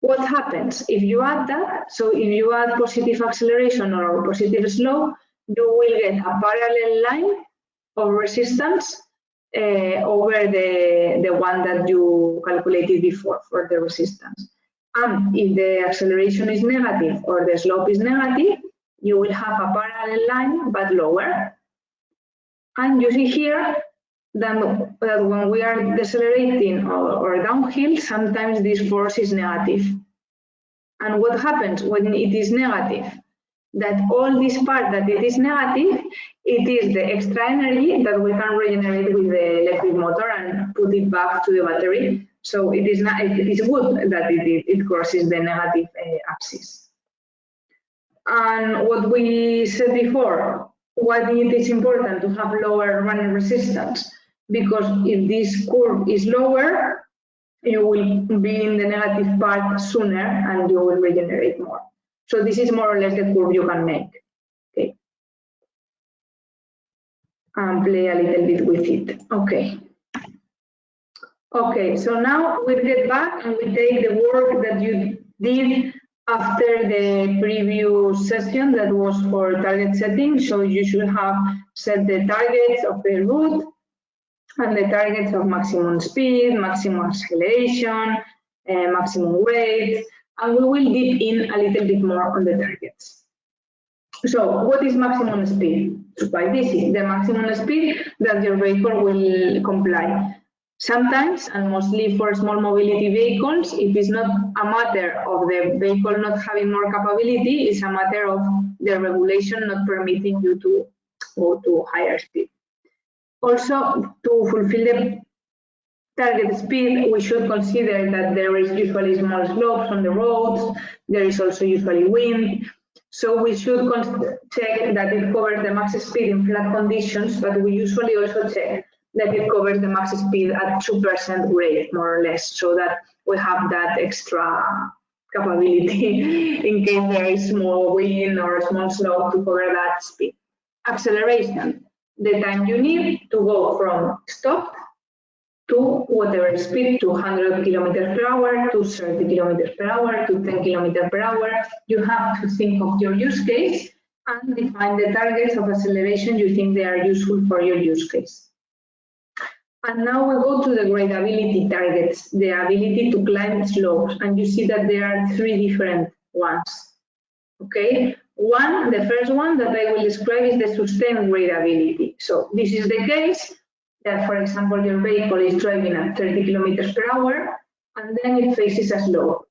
What happens if you add that? So if you add positive acceleration or positive slope, you will get a parallel line of resistance uh, over the, the one that you calculated before for the resistance. And if the acceleration is negative or the slope is negative, you will have a parallel line but lower. And you see here that, that when we are decelerating or, or downhill, sometimes this force is negative. And what happens when it is negative? That all this part that it is negative, it is the extra energy that we can regenerate with the electric motor and put it back to the battery. So it is not, it is good that it, it crosses the negative uh, axis. And what we said before, why it is important to have lower running resistance? Because if this curve is lower, you will be in the negative part sooner and you will regenerate more. So this is more or less the curve you can make. Okay. And play a little bit with it. Okay. Okay, so now we get back and we take the work that you did after the previous session that was for target setting. So you should have set the targets of the route and the targets of maximum speed, maximum acceleration, uh, maximum weight, and we will dip in a little bit more on the targets. So what is maximum speed? It's quite easy. The maximum speed that your vehicle will comply. Sometimes, and mostly for small mobility vehicles, it is not a matter of the vehicle not having more capability, it's a matter of the regulation not permitting you to go to higher speed. Also, to fulfill the target speed, we should consider that there is usually small slopes on the roads, there is also usually wind, So we should check that it covers the max speed in flat conditions, but we usually also check that it covers the max speed at 2% grade, more or less, so that we have that extra capability in case there is small wind or small slope to cover that speed. Acceleration, the time you need to go from stop to whatever speed, to 100 kilometers per hour, to 30 kilometers per hour, to 10 kilometers per hour. You have to think of your use case and define the targets of acceleration you think they are useful for your use case. And now we go to the gradability targets, the ability to climb slopes. And you see that there are three different ones. Okay, one, the first one that I will describe is the sustained gradability. So this is the case that, for example, your vehicle is driving at 30 kilometers per hour, and then it faces a slope.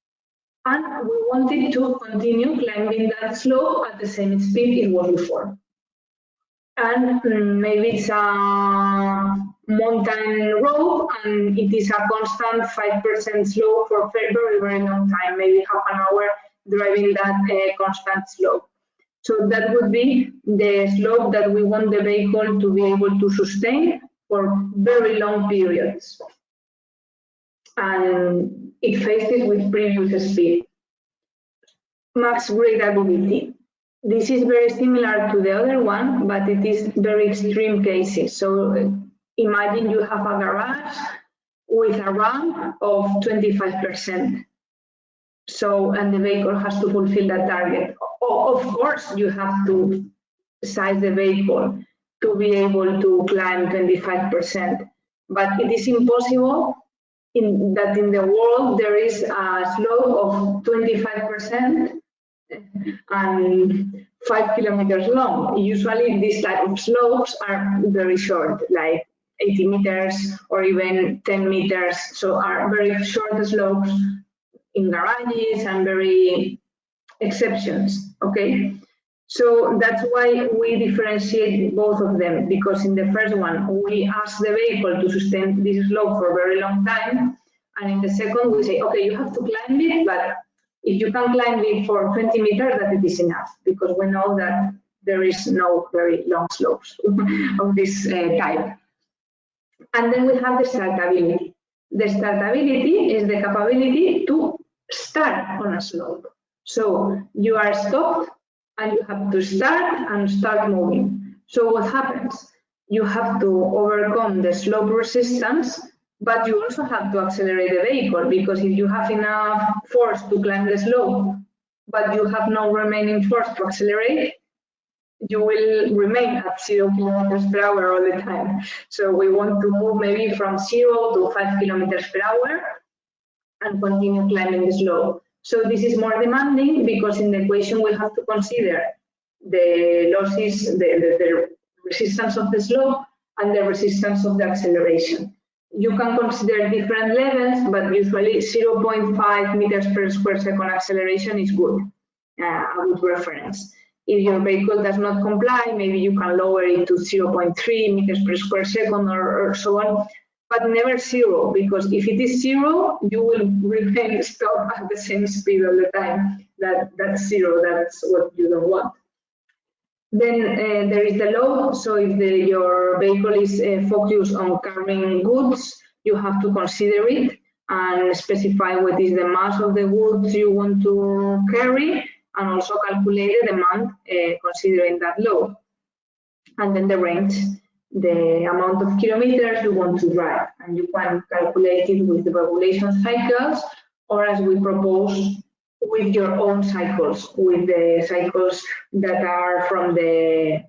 And we wanted to continue climbing that slope at the same speed it was before. And um, maybe it's a mountain road and it is a constant 5% slope for very, very long time, maybe half an hour driving that uh, constant slope. So that would be the slope that we want the vehicle to be able to sustain for very long periods. And it faces with previous speed. Max gradability. This is very similar to the other one, but it is very extreme cases. So imagine you have a garage with a ramp of 25%. So, and the vehicle has to fulfill that target. Of course, you have to size the vehicle to be able to climb 25%. But it is impossible in that in the world there is a slope of 25% and five kilometers long. Usually these type of slopes are very short, like 80 meters or even 10 meters. So are very short slopes in garages and very exceptions, okay? So that's why we differentiate both of them, because in the first one, we ask the vehicle to sustain this slope for a very long time. And in the second, we say, okay, you have to climb it, but if you can climb it for 20 meters, that it is enough, because we know that there is no very long slopes of this uh, type. And then we have the startability. The startability is the capability to start on a slope. So you are stopped and you have to start and start moving. So what happens? You have to overcome the slope resistance, but you also have to accelerate the vehicle because if you have enough force to climb the slope, but you have no remaining force to accelerate, you will remain at zero kilometers per hour all the time. So we want to move maybe from zero to five kilometers per hour and continue climbing the slope. So this is more demanding because in the equation we have to consider the losses, the, the, the resistance of the slope and the resistance of the acceleration. You can consider different levels, but usually 0.5 meters per square second acceleration is good, uh, a good reference. If your vehicle does not comply, maybe you can lower it to 0.3 meters per square second or, or so on but never zero, because if it is zero, you will remain stop at the same speed all the time. That That's zero, that's what you don't want. Then uh, there is the load, so if the, your vehicle is uh, focused on carrying goods, you have to consider it and specify what is the mass of the goods you want to carry and also calculate the demand uh, considering that load. And then the range the amount of kilometers you want to drive. And you can calculate it with the regulation cycles or as we propose with your own cycles, with the cycles that are from the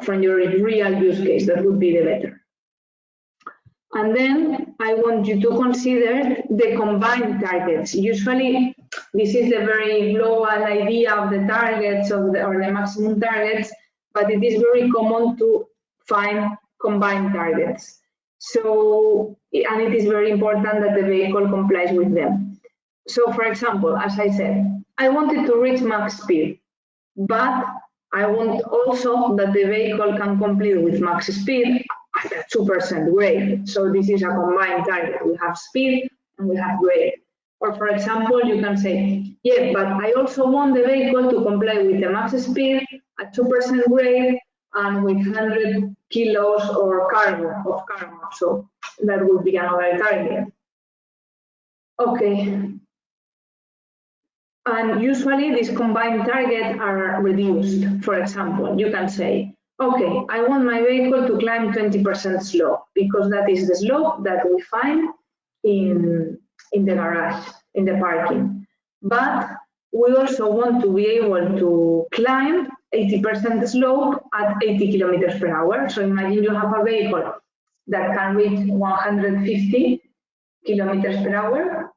from your real use case, that would be the better. And then I want you to consider the combined targets. Usually, this is the very global idea of the targets of the, or the maximum targets, but it is very common to find combined targets. So, and it is very important that the vehicle complies with them. So for example, as I said, I wanted to reach max speed, but I want also that the vehicle can complete with max speed at a 2% grade. So this is a combined target. We have speed and we have grade. Or for example, you can say, yeah, but I also want the vehicle to comply with the max speed at 2% grade and with 100 kilos or cargo of cargo. So that would be another target. Okay. And usually these combined targets are reduced. For example, you can say, okay, I want my vehicle to climb 20% slope because that is the slope that we find in, in the garage, in the parking. But we also want to be able to climb 80% slope at 80 kilometers per hour. So imagine you have a vehicle that can reach 150 kilometers per hour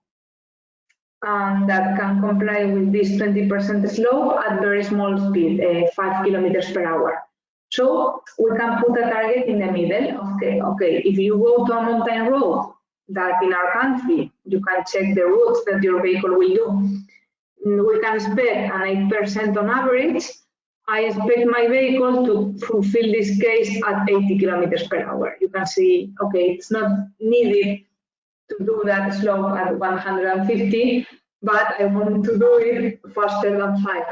and that can comply with this 20% slope at very small speed, uh, 5 kilometers per hour. So we can put a target in the middle. Okay, okay. If you go to a mountain road that in our country, you can check the routes that your vehicle will do. Mm, we can expect an 8% on average. I expect my vehicle to fulfill this case at 80 kilometers per hour. You can see, okay, it's not needed to do that slow at 150, but I want to do it faster than 5.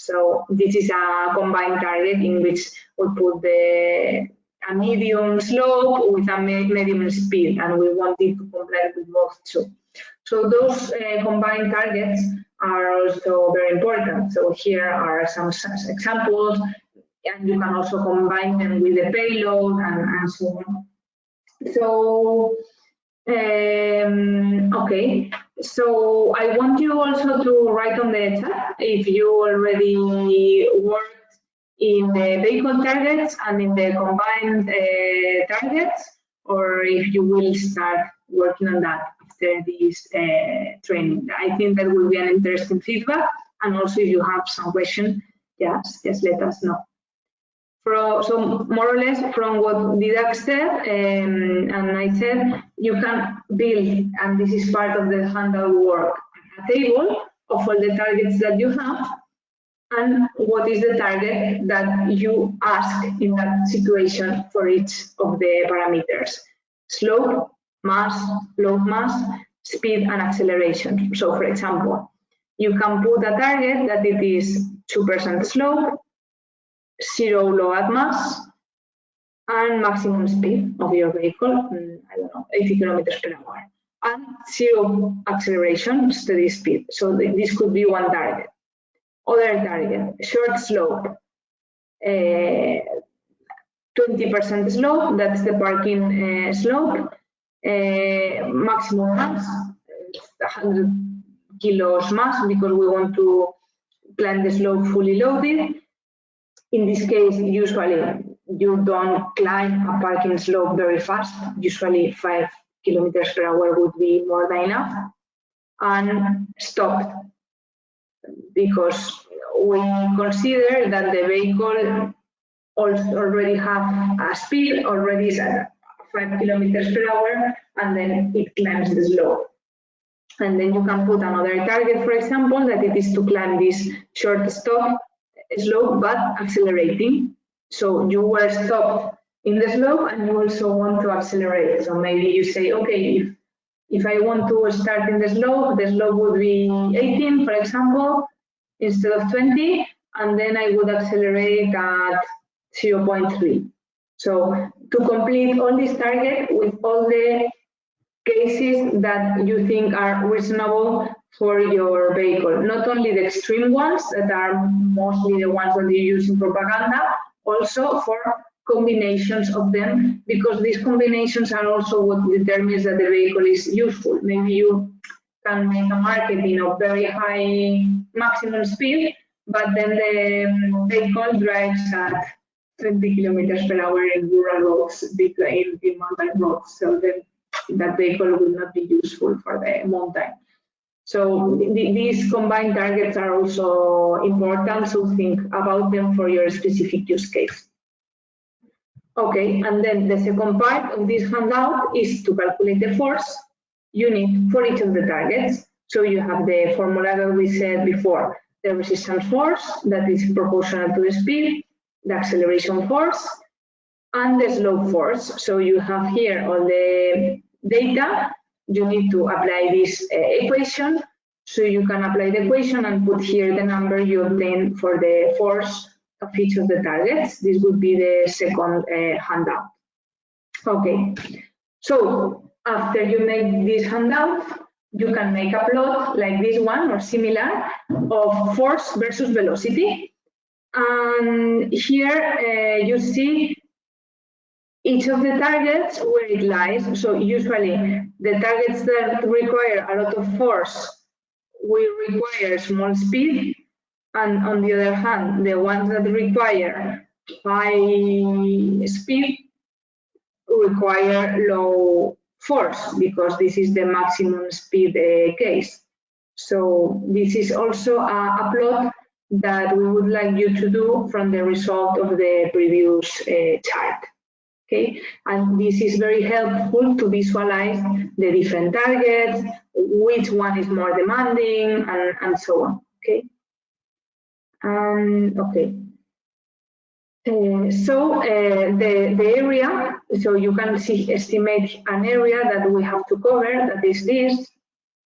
So this is a combined target in which we put the a medium slope with a medium speed, and we want it to comply with both two. So those uh, combined targets are also very important. So here are some examples, and you can also combine them with the payload and, and so on. So um, okay, so I want you also to write on the chat if you already worked in the vehicle targets and in the combined uh, targets, or if you will start working on that after this uh, training. I think that will be an interesting feedback. And also if you have some questions, yes, just let us know. From, so more or less from what Didac said, um, and I said, you can build, and this is part of the handle work, a table of all the targets that you have, and what is the target that you ask in that situation for each of the parameters. Slope, mass, load mass, speed, and acceleration. So for example, you can put a target that it is 2% slope, zero load mass, and maximum speed of your vehicle, mm, I don't know, 80 kilometers per hour, and zero acceleration, steady speed. So this could be one target. Other target, short slope, 20% uh, slope, that's the parking uh, slope, uh, maximum mass, 100 kilos mass because we want to climb the slope fully loaded, in this case, usually you don't climb a parking slope very fast. Usually five kilometers per hour would be more than enough. And stop because we consider that the vehicle already have a speed, already is at five kilometers per hour, and then it climbs the slope. And then you can put another target, for example, that it is to climb this short stop slope but accelerating. So you were stopped in the slope and you also want to accelerate. So maybe you say, okay, if, if I want to start in the slope, the slope would be 18, for example, instead of 20, and then I would accelerate at 0.3. So to complete all these targets with all the cases that you think are reasonable for your vehicle. Not only the extreme ones that are mostly the ones that you use in propaganda, also for combinations of them, because these combinations are also what determines that the vehicle is useful. Maybe you can make a marketing of very high maximum speed, but then the vehicle drives at 20 kilometers per hour in rural roads, in, in mountain roads. So then that vehicle will not be useful for the mountain. So these combined targets are also important, so think about them for your specific use case. Okay, and then the second part of this handout is to calculate the force unit for each of the targets. So you have the formula that we said before, the resistance force that is proportional to the speed, the acceleration force, and the slope force. So you have here all the data you need to apply this uh, equation. So you can apply the equation and put here the number you obtain for the force of each of the targets. This would be the second uh, handout. Okay, so after you make this handout, you can make a plot like this one or similar of force versus velocity. And here uh, you see each of the targets where it lies. So usually the targets that require a lot of force will require small speed. And on the other hand, the ones that require high speed require low force because this is the maximum speed uh, case. So this is also a, a, plot that we would like you to do from the result of the previous uh, chart. Okay, and this is very helpful to visualize the different targets, which one is more demanding, and, and so on. Okay. Um, okay. Uh, so uh, the, the area, so you can see estimate an area that we have to cover, that is this.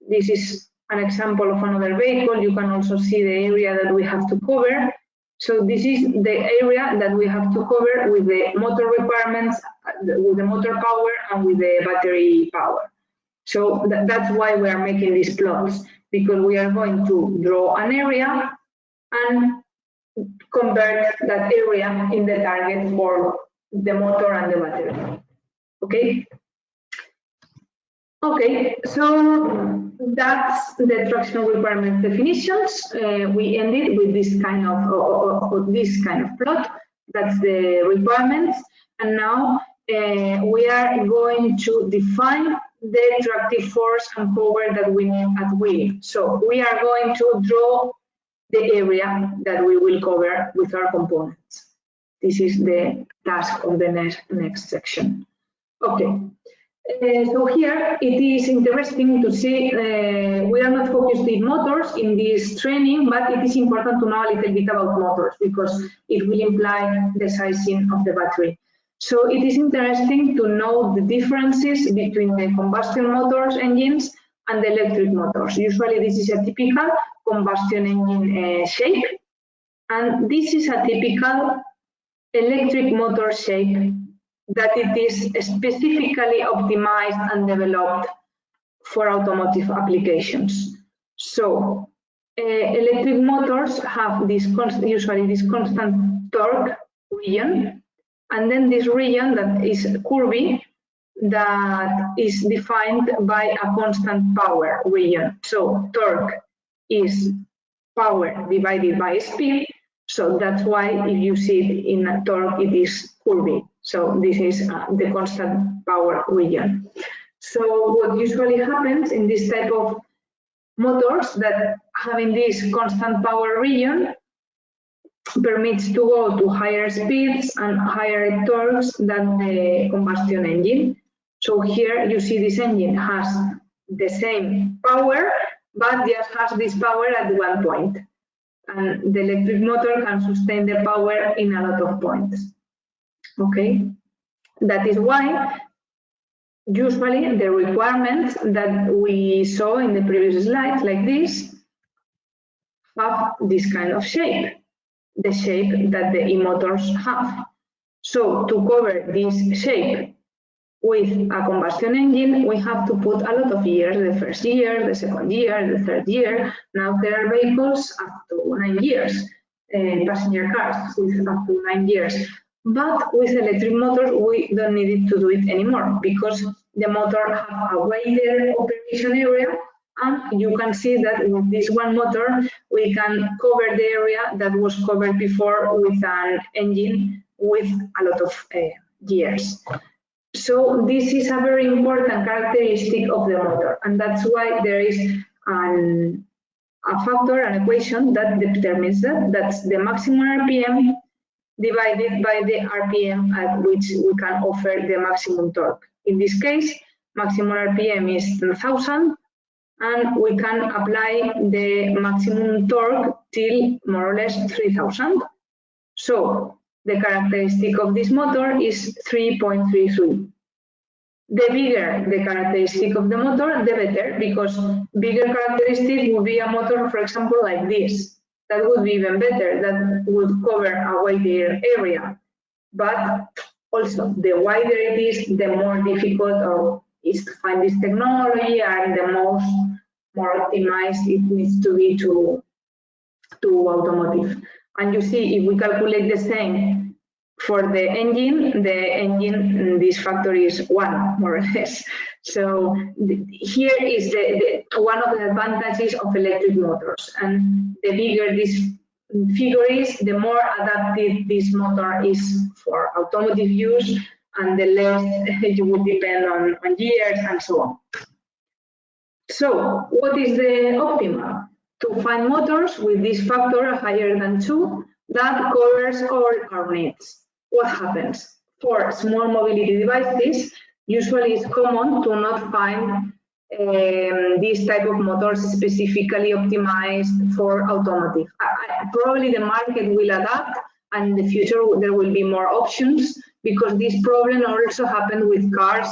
This is an example of another vehicle. You can also see the area that we have to cover. So this is the area that we have to cover with the motor requirements, with the motor power and with the battery power. So th that's why we are making these plots, because we are going to draw an area and convert that area in the target for the motor and the battery. Okay. Okay, so that's the traction requirement definitions. Uh, we ended with this kind of or, or, this kind of plot. That's the requirements, and now uh, we are going to define the tractive force and power that we need at wheel. So we are going to draw the area that we will cover with our components. This is the task of the next, next section. Okay, uh, so here it is interesting to see uh, we are not focused in motors in this training, but it is important to know a little bit about motors because it will imply the sizing of the battery. So it is interesting to know the differences between the combustion motors engines and the electric motors. Usually this is a typical combustion engine uh, shape. And this is a typical electric motor shape that it is specifically optimized and developed for automotive applications. So uh, electric motors have this usually this constant torque region, and then this region that is curvy that is defined by a constant power region. So torque is power divided by speed. So that's why if you see it in a torque, it is curvy. So this is uh, the constant power region. So what usually happens in this type of motors that having this constant power region permits to go to higher speeds and higher torques than the combustion engine. So here you see this engine has the same power, but just has this power at one point. And the electric motor can sustain the power in a lot of points. Okay, that is why usually the requirements that we saw in the previous slide, like this have this kind of shape, the shape that the e-motors have. So to cover this shape with a combustion engine, we have to put a lot of gears, the first gear, the second gear, the third gear. Now there are vehicles up to nine gears, uh, passenger cars with up to nine gears. But with electric motors, we don't need to do it anymore because the motor has a wider operation area and you can see that with this one motor, we can cover the area that was covered before with an engine with a lot of uh, gears. So this is a very important characteristic of the motor, and that's why there is an, a factor, an equation that determines that. That's the maximum RPM divided by the RPM at which we can offer the maximum torque. In this case, maximum RPM is 10,000, and we can apply the maximum torque till more or less 3,000. So the characteristic of this motor is 3.33. the bigger the characteristic of the motor, the better, because bigger characteristic would be a motor, for example, like this. That would be even better, that would cover a wider area. But also, the wider it is, the more difficult is to find this technology and the most more optimized it needs to be to, to automotive. And you see, if we calculate the same for the engine, the engine, mm, this factor is one, more or less. So here is the, the, one of the advantages of electric motors. And the bigger this mm, figure is, the more adapted this motor is for automotive use and the less you would depend on, on gears and so on. So what is the optimal? To find motors with this factor higher than 2 that covers all our needs what happens? For small mobility devices, usually it's common to not find um, this type of motors specifically optimized for automotive. Probably the market will adapt and in the future there will be more options because this problem also happened with cars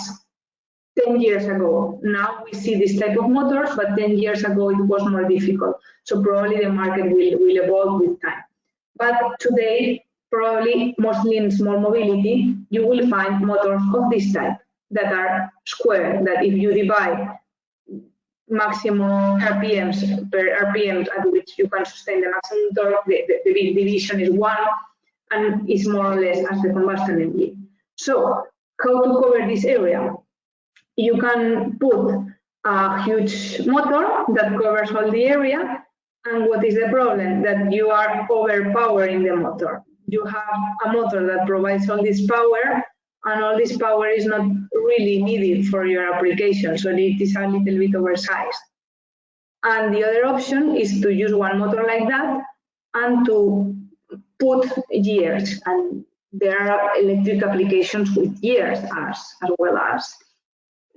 10 years ago. Now we see this type of motors, but 10 years ago it was more difficult. So probably the market will, will evolve with time. But today probably mostly in small mobility, you will find motors of this type that are square, that if you divide maximum RPMs per RPM at which you can sustain the maximum torque, the, the, the division is one and is more or less as the combustion engine. So how to cover this area? You can put a huge motor that covers all the area and what is the problem? That you are overpowering the motor you have a motor that provides all this power and all this power is not really needed for your application, so it is a little bit oversized. And the other option is to use one motor like that and to put gears. And there are electric applications with gears as, as well as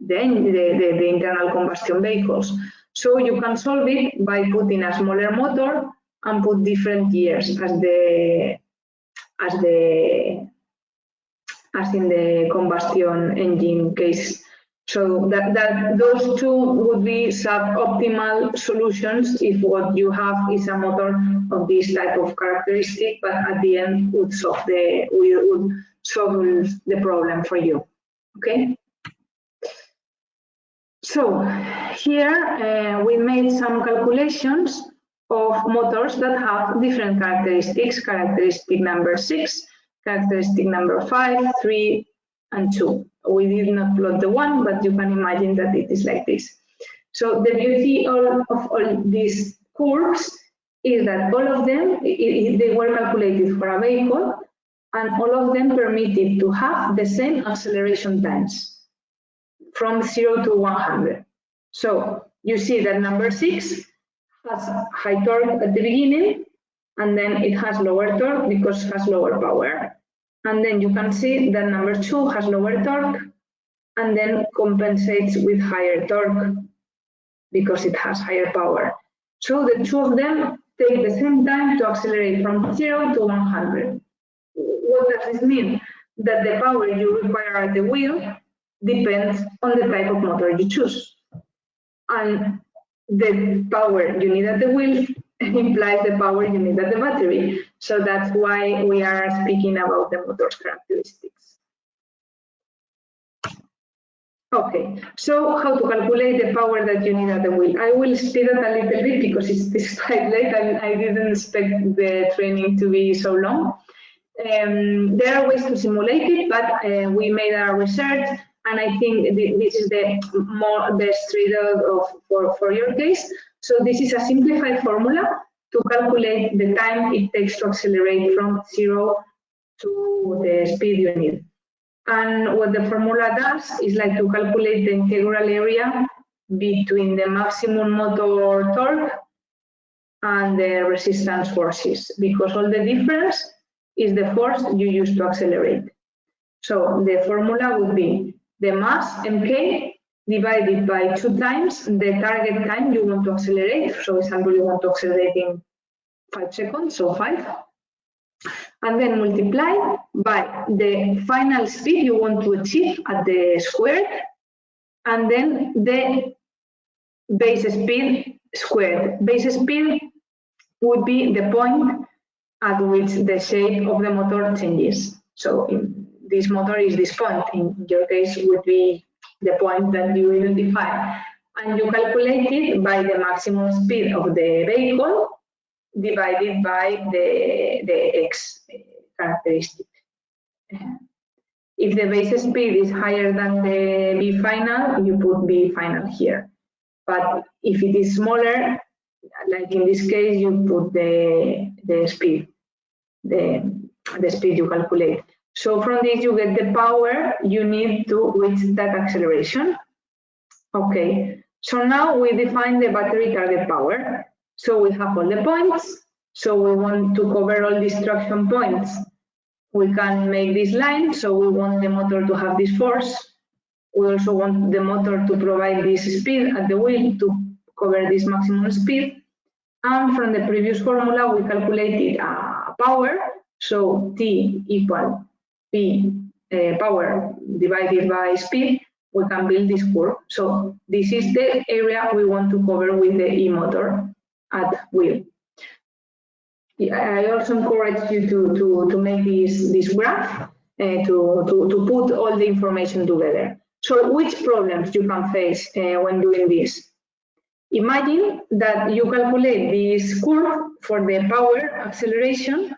the, the, the, the internal combustion vehicles. So you can solve it by putting a smaller motor and put different gears as the as the as in the combustion engine case. So that, that those two would be suboptimal solutions if what you have is a motor of this type of characteristic, but at the end would solve the would solve the problem for you. Okay. So here uh, we made some calculations of motors that have different characteristics, characteristic number six, characteristic number five, three, and two. We did not plot the one, but you can imagine that it is like this. So the beauty of, of all these curves is that all of them, they were calculated for a vehicle, and all of them permitted to have the same acceleration times from 0 to 100. So you see that number 6 has high torque at the beginning, and then it has lower torque because it has lower power. And then you can see that number two has lower torque and then compensates with higher torque because it has higher power. So the two of them take the same time to accelerate from 0 to 100. What does this mean? That the power you require at the wheel depends on the type of motor you choose. And the power you need at the wheel implies the power you need at the battery. So that's why we are speaking about the motor's characteristics. Okay, so how to calculate the power that you need at the wheel? I will speed it a little bit because it's, quite late and I didn't expect the training to be so long. Um, there are ways to simulate it, but uh, we made our research and I think this is the more best result of for, for your case. So this is a simplified formula to calculate the time it takes to accelerate from zero to the speed you need. And what the formula does is like to calculate the integral area between the maximum motor torque and the resistance forces, because all the difference is the force you use to accelerate. So the formula would be the mass mk divided by two times the target time you want to accelerate. So for example, you want to accelerate in five seconds, so five. and then multiply by the final speed you want to achieve at the square, and then the base speed squared. Base speed would be the point at which the shape of the motor changes. So this motor is this point, in your case would be the point that you identify. And you calculate it by the maximum speed of the vehicle divided by the, the x characteristic. If the base speed is higher than the v final, you put v final here. But if it is smaller, like in this case, you put the, the speed, the, the speed you calculate. So from this you get the power you need to reach that acceleration. Okay, so now we define the battery target power. So we have all the points. So we want to cover all these traction points. We can make this line. So we want the motor to have this force. We also want the motor to provide this speed at the wheel to cover this maximum speed. And from the previous formula, we calculated a uh, power. So T equal Uh, power divided by speed, we can build this curve. So this is the area we want to cover with the e-motor at wheel. I also encourage you to, to, to make this, this graph uh, to, to, to put all the information together. So which problems you can face uh, when doing this? Imagine that you calculate this curve for the power acceleration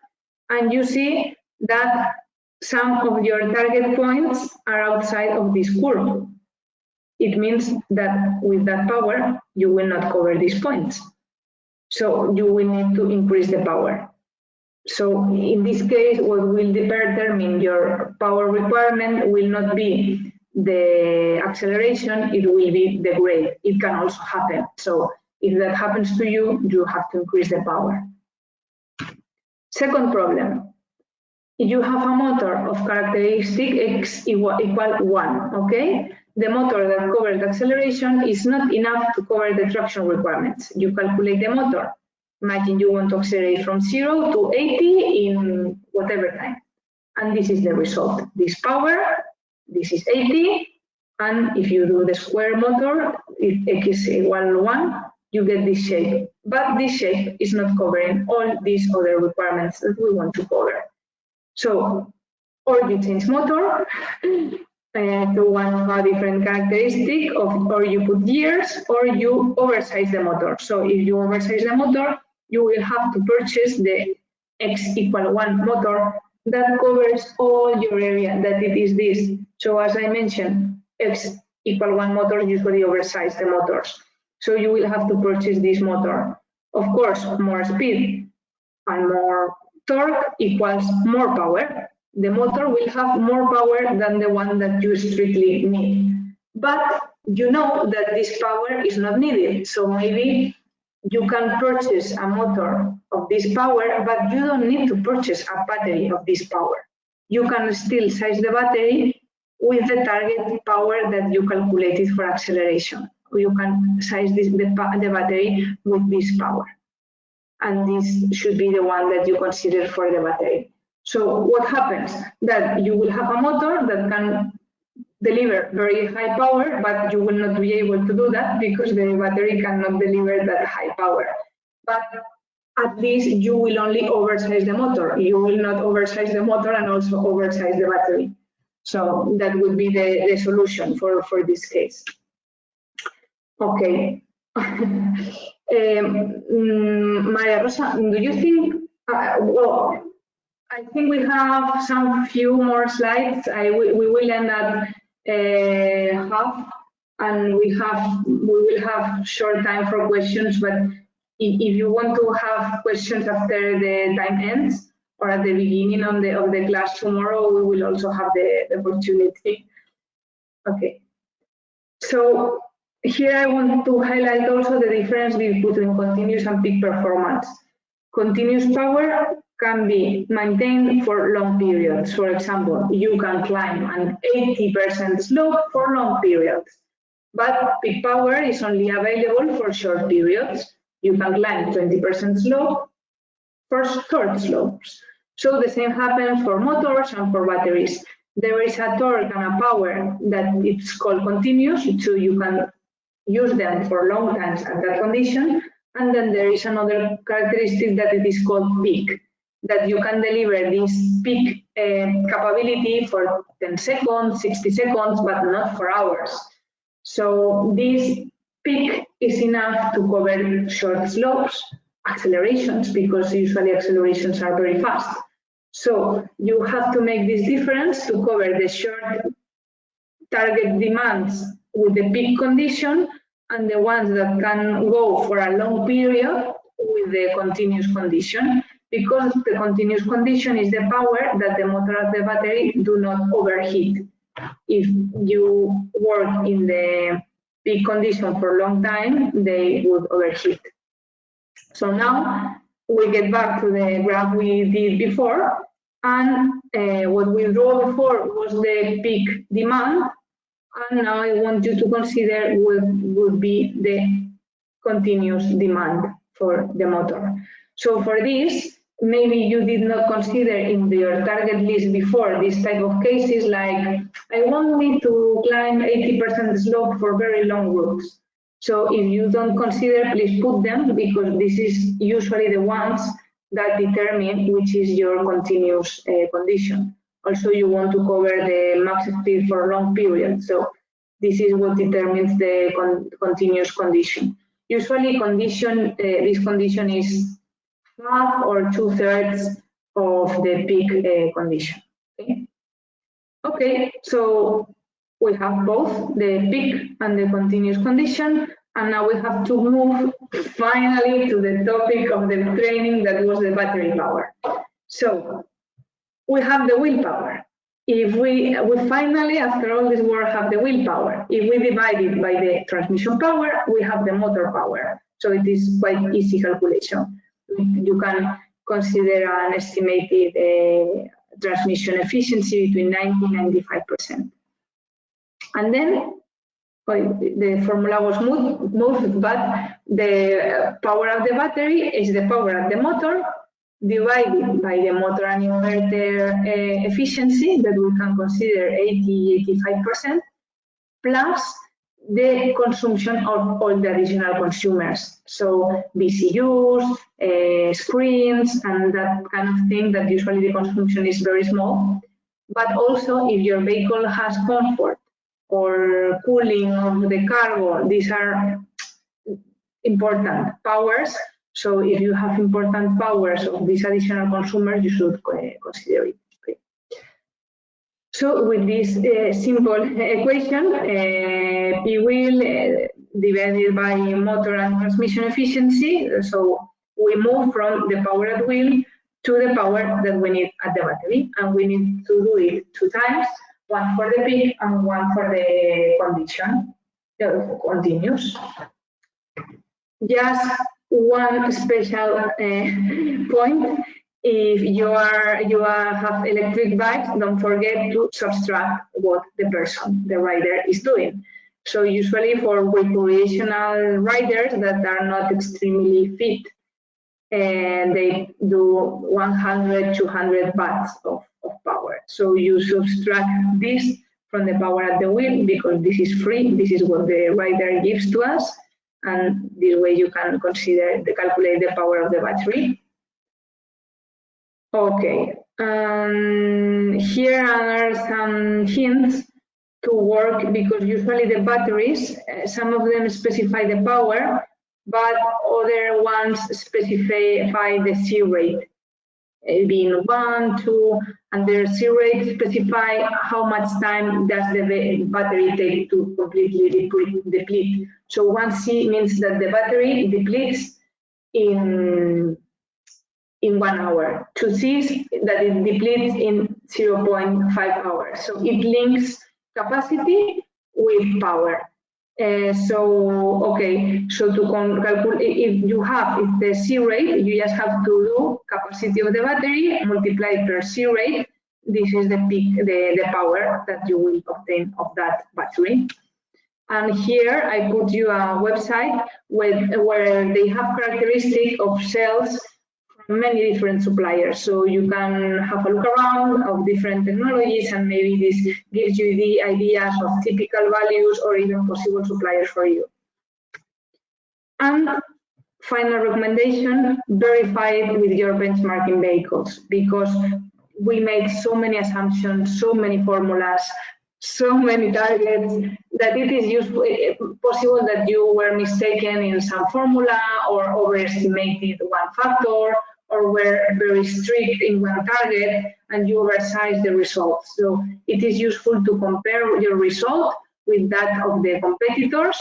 and you see that some of your target points are outside of this curve. It means that with that power, you will not cover these points. So you will need to increase the power. So in this case, what will determine your power requirement will not be the acceleration, it will be the grade. It can also happen. So if that happens to you, you have to increase the power. Second problem, you have a motor of characteristic x equal, equal 1, okay? The motor that covers the acceleration is not enough to cover the traction requirements. You calculate the motor. Imagine you want to accelerate from 0 to 80 in whatever time. And this is the result. This power, this is 80, and if you do the square motor, if x is equal 1, you get this shape. But this shape is not covering all these other requirements that we want to cover. So, or you change motor uh, to one different characteristic of, or you put gears, or you oversize the motor. So if you oversize the motor, you will have to purchase the X equal one motor that covers all your area, that it is this. So as I mentioned, X equal one motor usually oversize the motors. So you will have to purchase this motor. Of course, more speed and more torque equals more power. The motor will have more power than the one that you strictly need. But you know that this power is not needed. So maybe you can purchase a motor of this power, but you don't need to purchase a battery of this power. You can still size the battery with the target power that you calculated for acceleration. You can size this, the, the battery with this power and this should be the one that you consider for the battery. So what happens? That you will have a motor that can deliver very high power, but you will not be able to do that because the battery cannot deliver that high power. But at least you will only oversize the motor. You will not oversize the motor and also oversize the battery. So that would be the, the solution for, for this case. Okay. Um, mm, Maria Rosa, do you think, uh, well, I think we have some few more slides. I, we, we will end at uh, half and we have we will have short time for questions, but if, you want to have questions after the time ends or at the beginning of the of the class tomorrow, we will also have the, the opportunity. Okay. So here I want to highlight also the difference between continuous and peak performance. Continuous power can be maintained for long periods. For example, you can climb an 80% slope for long periods, but peak power is only available for short periods. You can climb 20% slope for short slopes. So the same happens for motors and for batteries. There is a torque and a power that it's called continuous, so you can use them for long times at that condition. And then there is another characteristic that it is called peak, that you can deliver this peak uh, capability for 10 seconds, 60 seconds, but not for hours. So this peak is enough to cover short slopes, accelerations, because usually accelerations are very fast. So you have to make this difference to cover the short target demands with the peak condition and the ones that can go for a long period with the continuous condition because the continuous condition is the power that the motor the battery do not overheat. If you work in the peak condition for a long time, they would overheat. So now we get back to the graph we did before, and uh, what we drew before was the peak demand, and now I want you to consider what would be the continuous demand for the motor. So for this, maybe you did not consider in your target list before this type of cases like I want me to climb 80% slope for very long routes. So if you don't consider, please put them because this is usually the ones that determine which is your continuous uh, condition. Also, you want to cover the max speed for a long period. So this is what determines the con continuous condition. Usually condition, uh, this condition is half or two thirds of the peak uh, condition. Okay? okay, so we have both the peak and the continuous condition, and now we have to move finally to the topic of the training that was the battery power. So we have the wheel power. If we, we finally, after all this work, have the wheel power. If we divide it by the transmission power, we have the motor power. So it is quite easy calculation you can consider an estimated uh, transmission efficiency between 90 and 95%. And then well, the formula was moved, moved, but the power of the battery is the power of the motor divided by the motor and inverter uh, efficiency that we can consider 80-85% plus the consumption of all the additional consumers. So VCUs, uh, screens, and that kind of thing that usually the consumption is very small. But also if your vehicle has comfort or cooling of the cargo, these are important powers. So if you have important powers of these additional consumers, you should uh, consider it. So with this uh, simple equation, uh, P wheel uh, divided by motor and transmission efficiency, so we move from the power at wheel to the power that we need at the battery, and we need to do it two times, one for the peak and one for the condition, continuous. Just one special uh, point if you are you are, have electric bikes, don't forget to subtract what the person, the rider, is doing. So usually for recreational riders that are not extremely fit, and they do 100, 200 watts of, of power. So you subtract this from the power at the wheel because this is free. This is what the rider gives to us. And this way you can consider the calculate the power of the battery. Okay, um, here are some hints to work because usually the batteries, uh, some of them specify the power, but other ones specify the C rate, Eh, being one, two, and their C rate specify how much time does the battery take to completely deplete. So one C means that the battery depletes in in one hour. Two C that it depletes in 0.5 hours. So it links capacity with power. Uh, so, okay, so to calculate, if you have if the C rate, you just have to do capacity of the battery multiplied per C rate. This is the peak, the, the power that you will obtain of that battery. And here I put you a website with, where they have characteristic of cells many different suppliers. So you can have a look around of different technologies and maybe this gives you the ideas of typical values or even possible suppliers for you. And final recommendation, verify it with your benchmarking vehicles because we make so many assumptions, so many formulas, so many targets that it is useful, eh, possible that you were mistaken in some formula or overestimated one factor or were very strict in one target and you oversize the results. So it is useful to compare your result with that of the competitors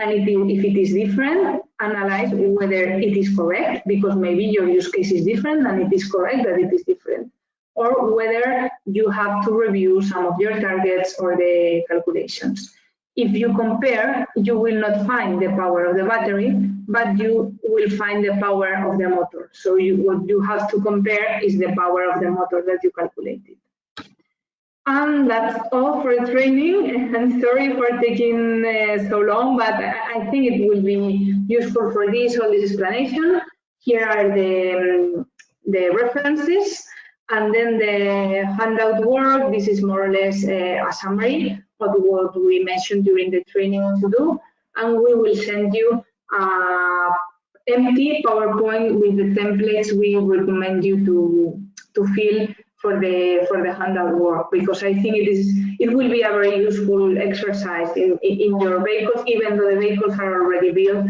and if it, if it is different, analyze whether it is correct because maybe your use case is different and it is correct that it is different or whether you have to review some of your targets or the calculations. If you compare, you will not find the power of the battery, but you will find the power of the motor. So you, what you have to compare is the power of the motor that you calculated. And that's all for training. And sorry for taking uh, so long, but I think it will be useful for this, all this explanation. Here are the, um, the references. And then the handout work, this is more or less uh, a summary of what we mentioned during the training to do. And we will send you a empty PowerPoint with the templates we recommend you to, to fill for the for the handout work because I think it is it will be a very useful exercise in, in, in your vehicles, even though the vehicles are already built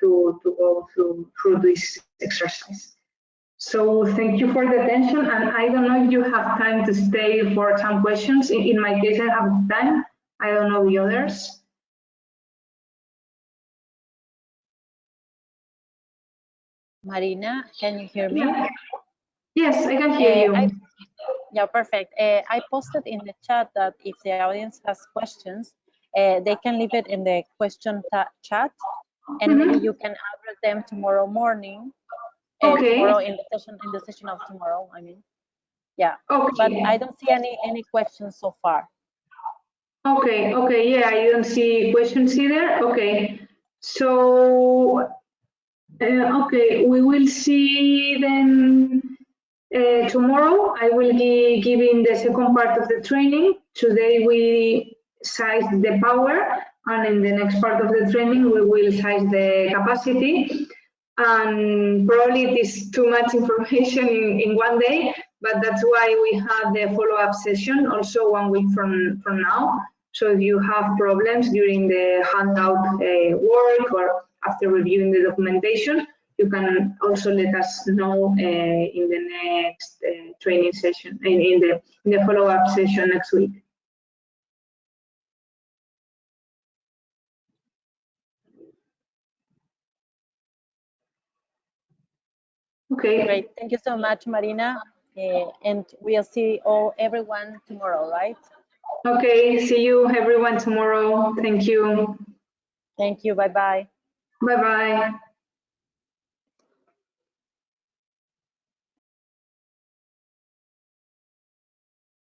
to, to go through through this exercise. So thank you for the attention. And I don't know if you have time to stay for some questions. In, in my case, I have time. I don't know the others. Marina, can you hear me? Yeah. Yes, I can hear uh, you. I, yeah, perfect. Uh, I posted in the chat that if the audience has questions, uh, they can leave it in the question chat, and mm -hmm. maybe you can address them tomorrow morning okay. tomorrow in the session in the session of tomorrow. I mean, yeah. Okay. But I don't see any any questions so far. Okay. Okay. Yeah, I don't see questions either. Okay. So, uh, okay, we will see then uh, tomorrow. I will be giving the second part of the training. Today we size the power and in the next part of the training we will size the capacity and probably it is too much information in, in one day, but that's why we have the follow-up session also one week from, from now. So if you have problems during the handout uh, work or after reviewing the documentation, you can also let us know uh, in the next uh, training session, in, in the, in the follow-up session next week. Okay. Great. Thank you so much, Marina. Uh, and we'll see all everyone tomorrow, right? Okay. See you everyone tomorrow. Thank you. Thank you. Bye bye. Bye bye.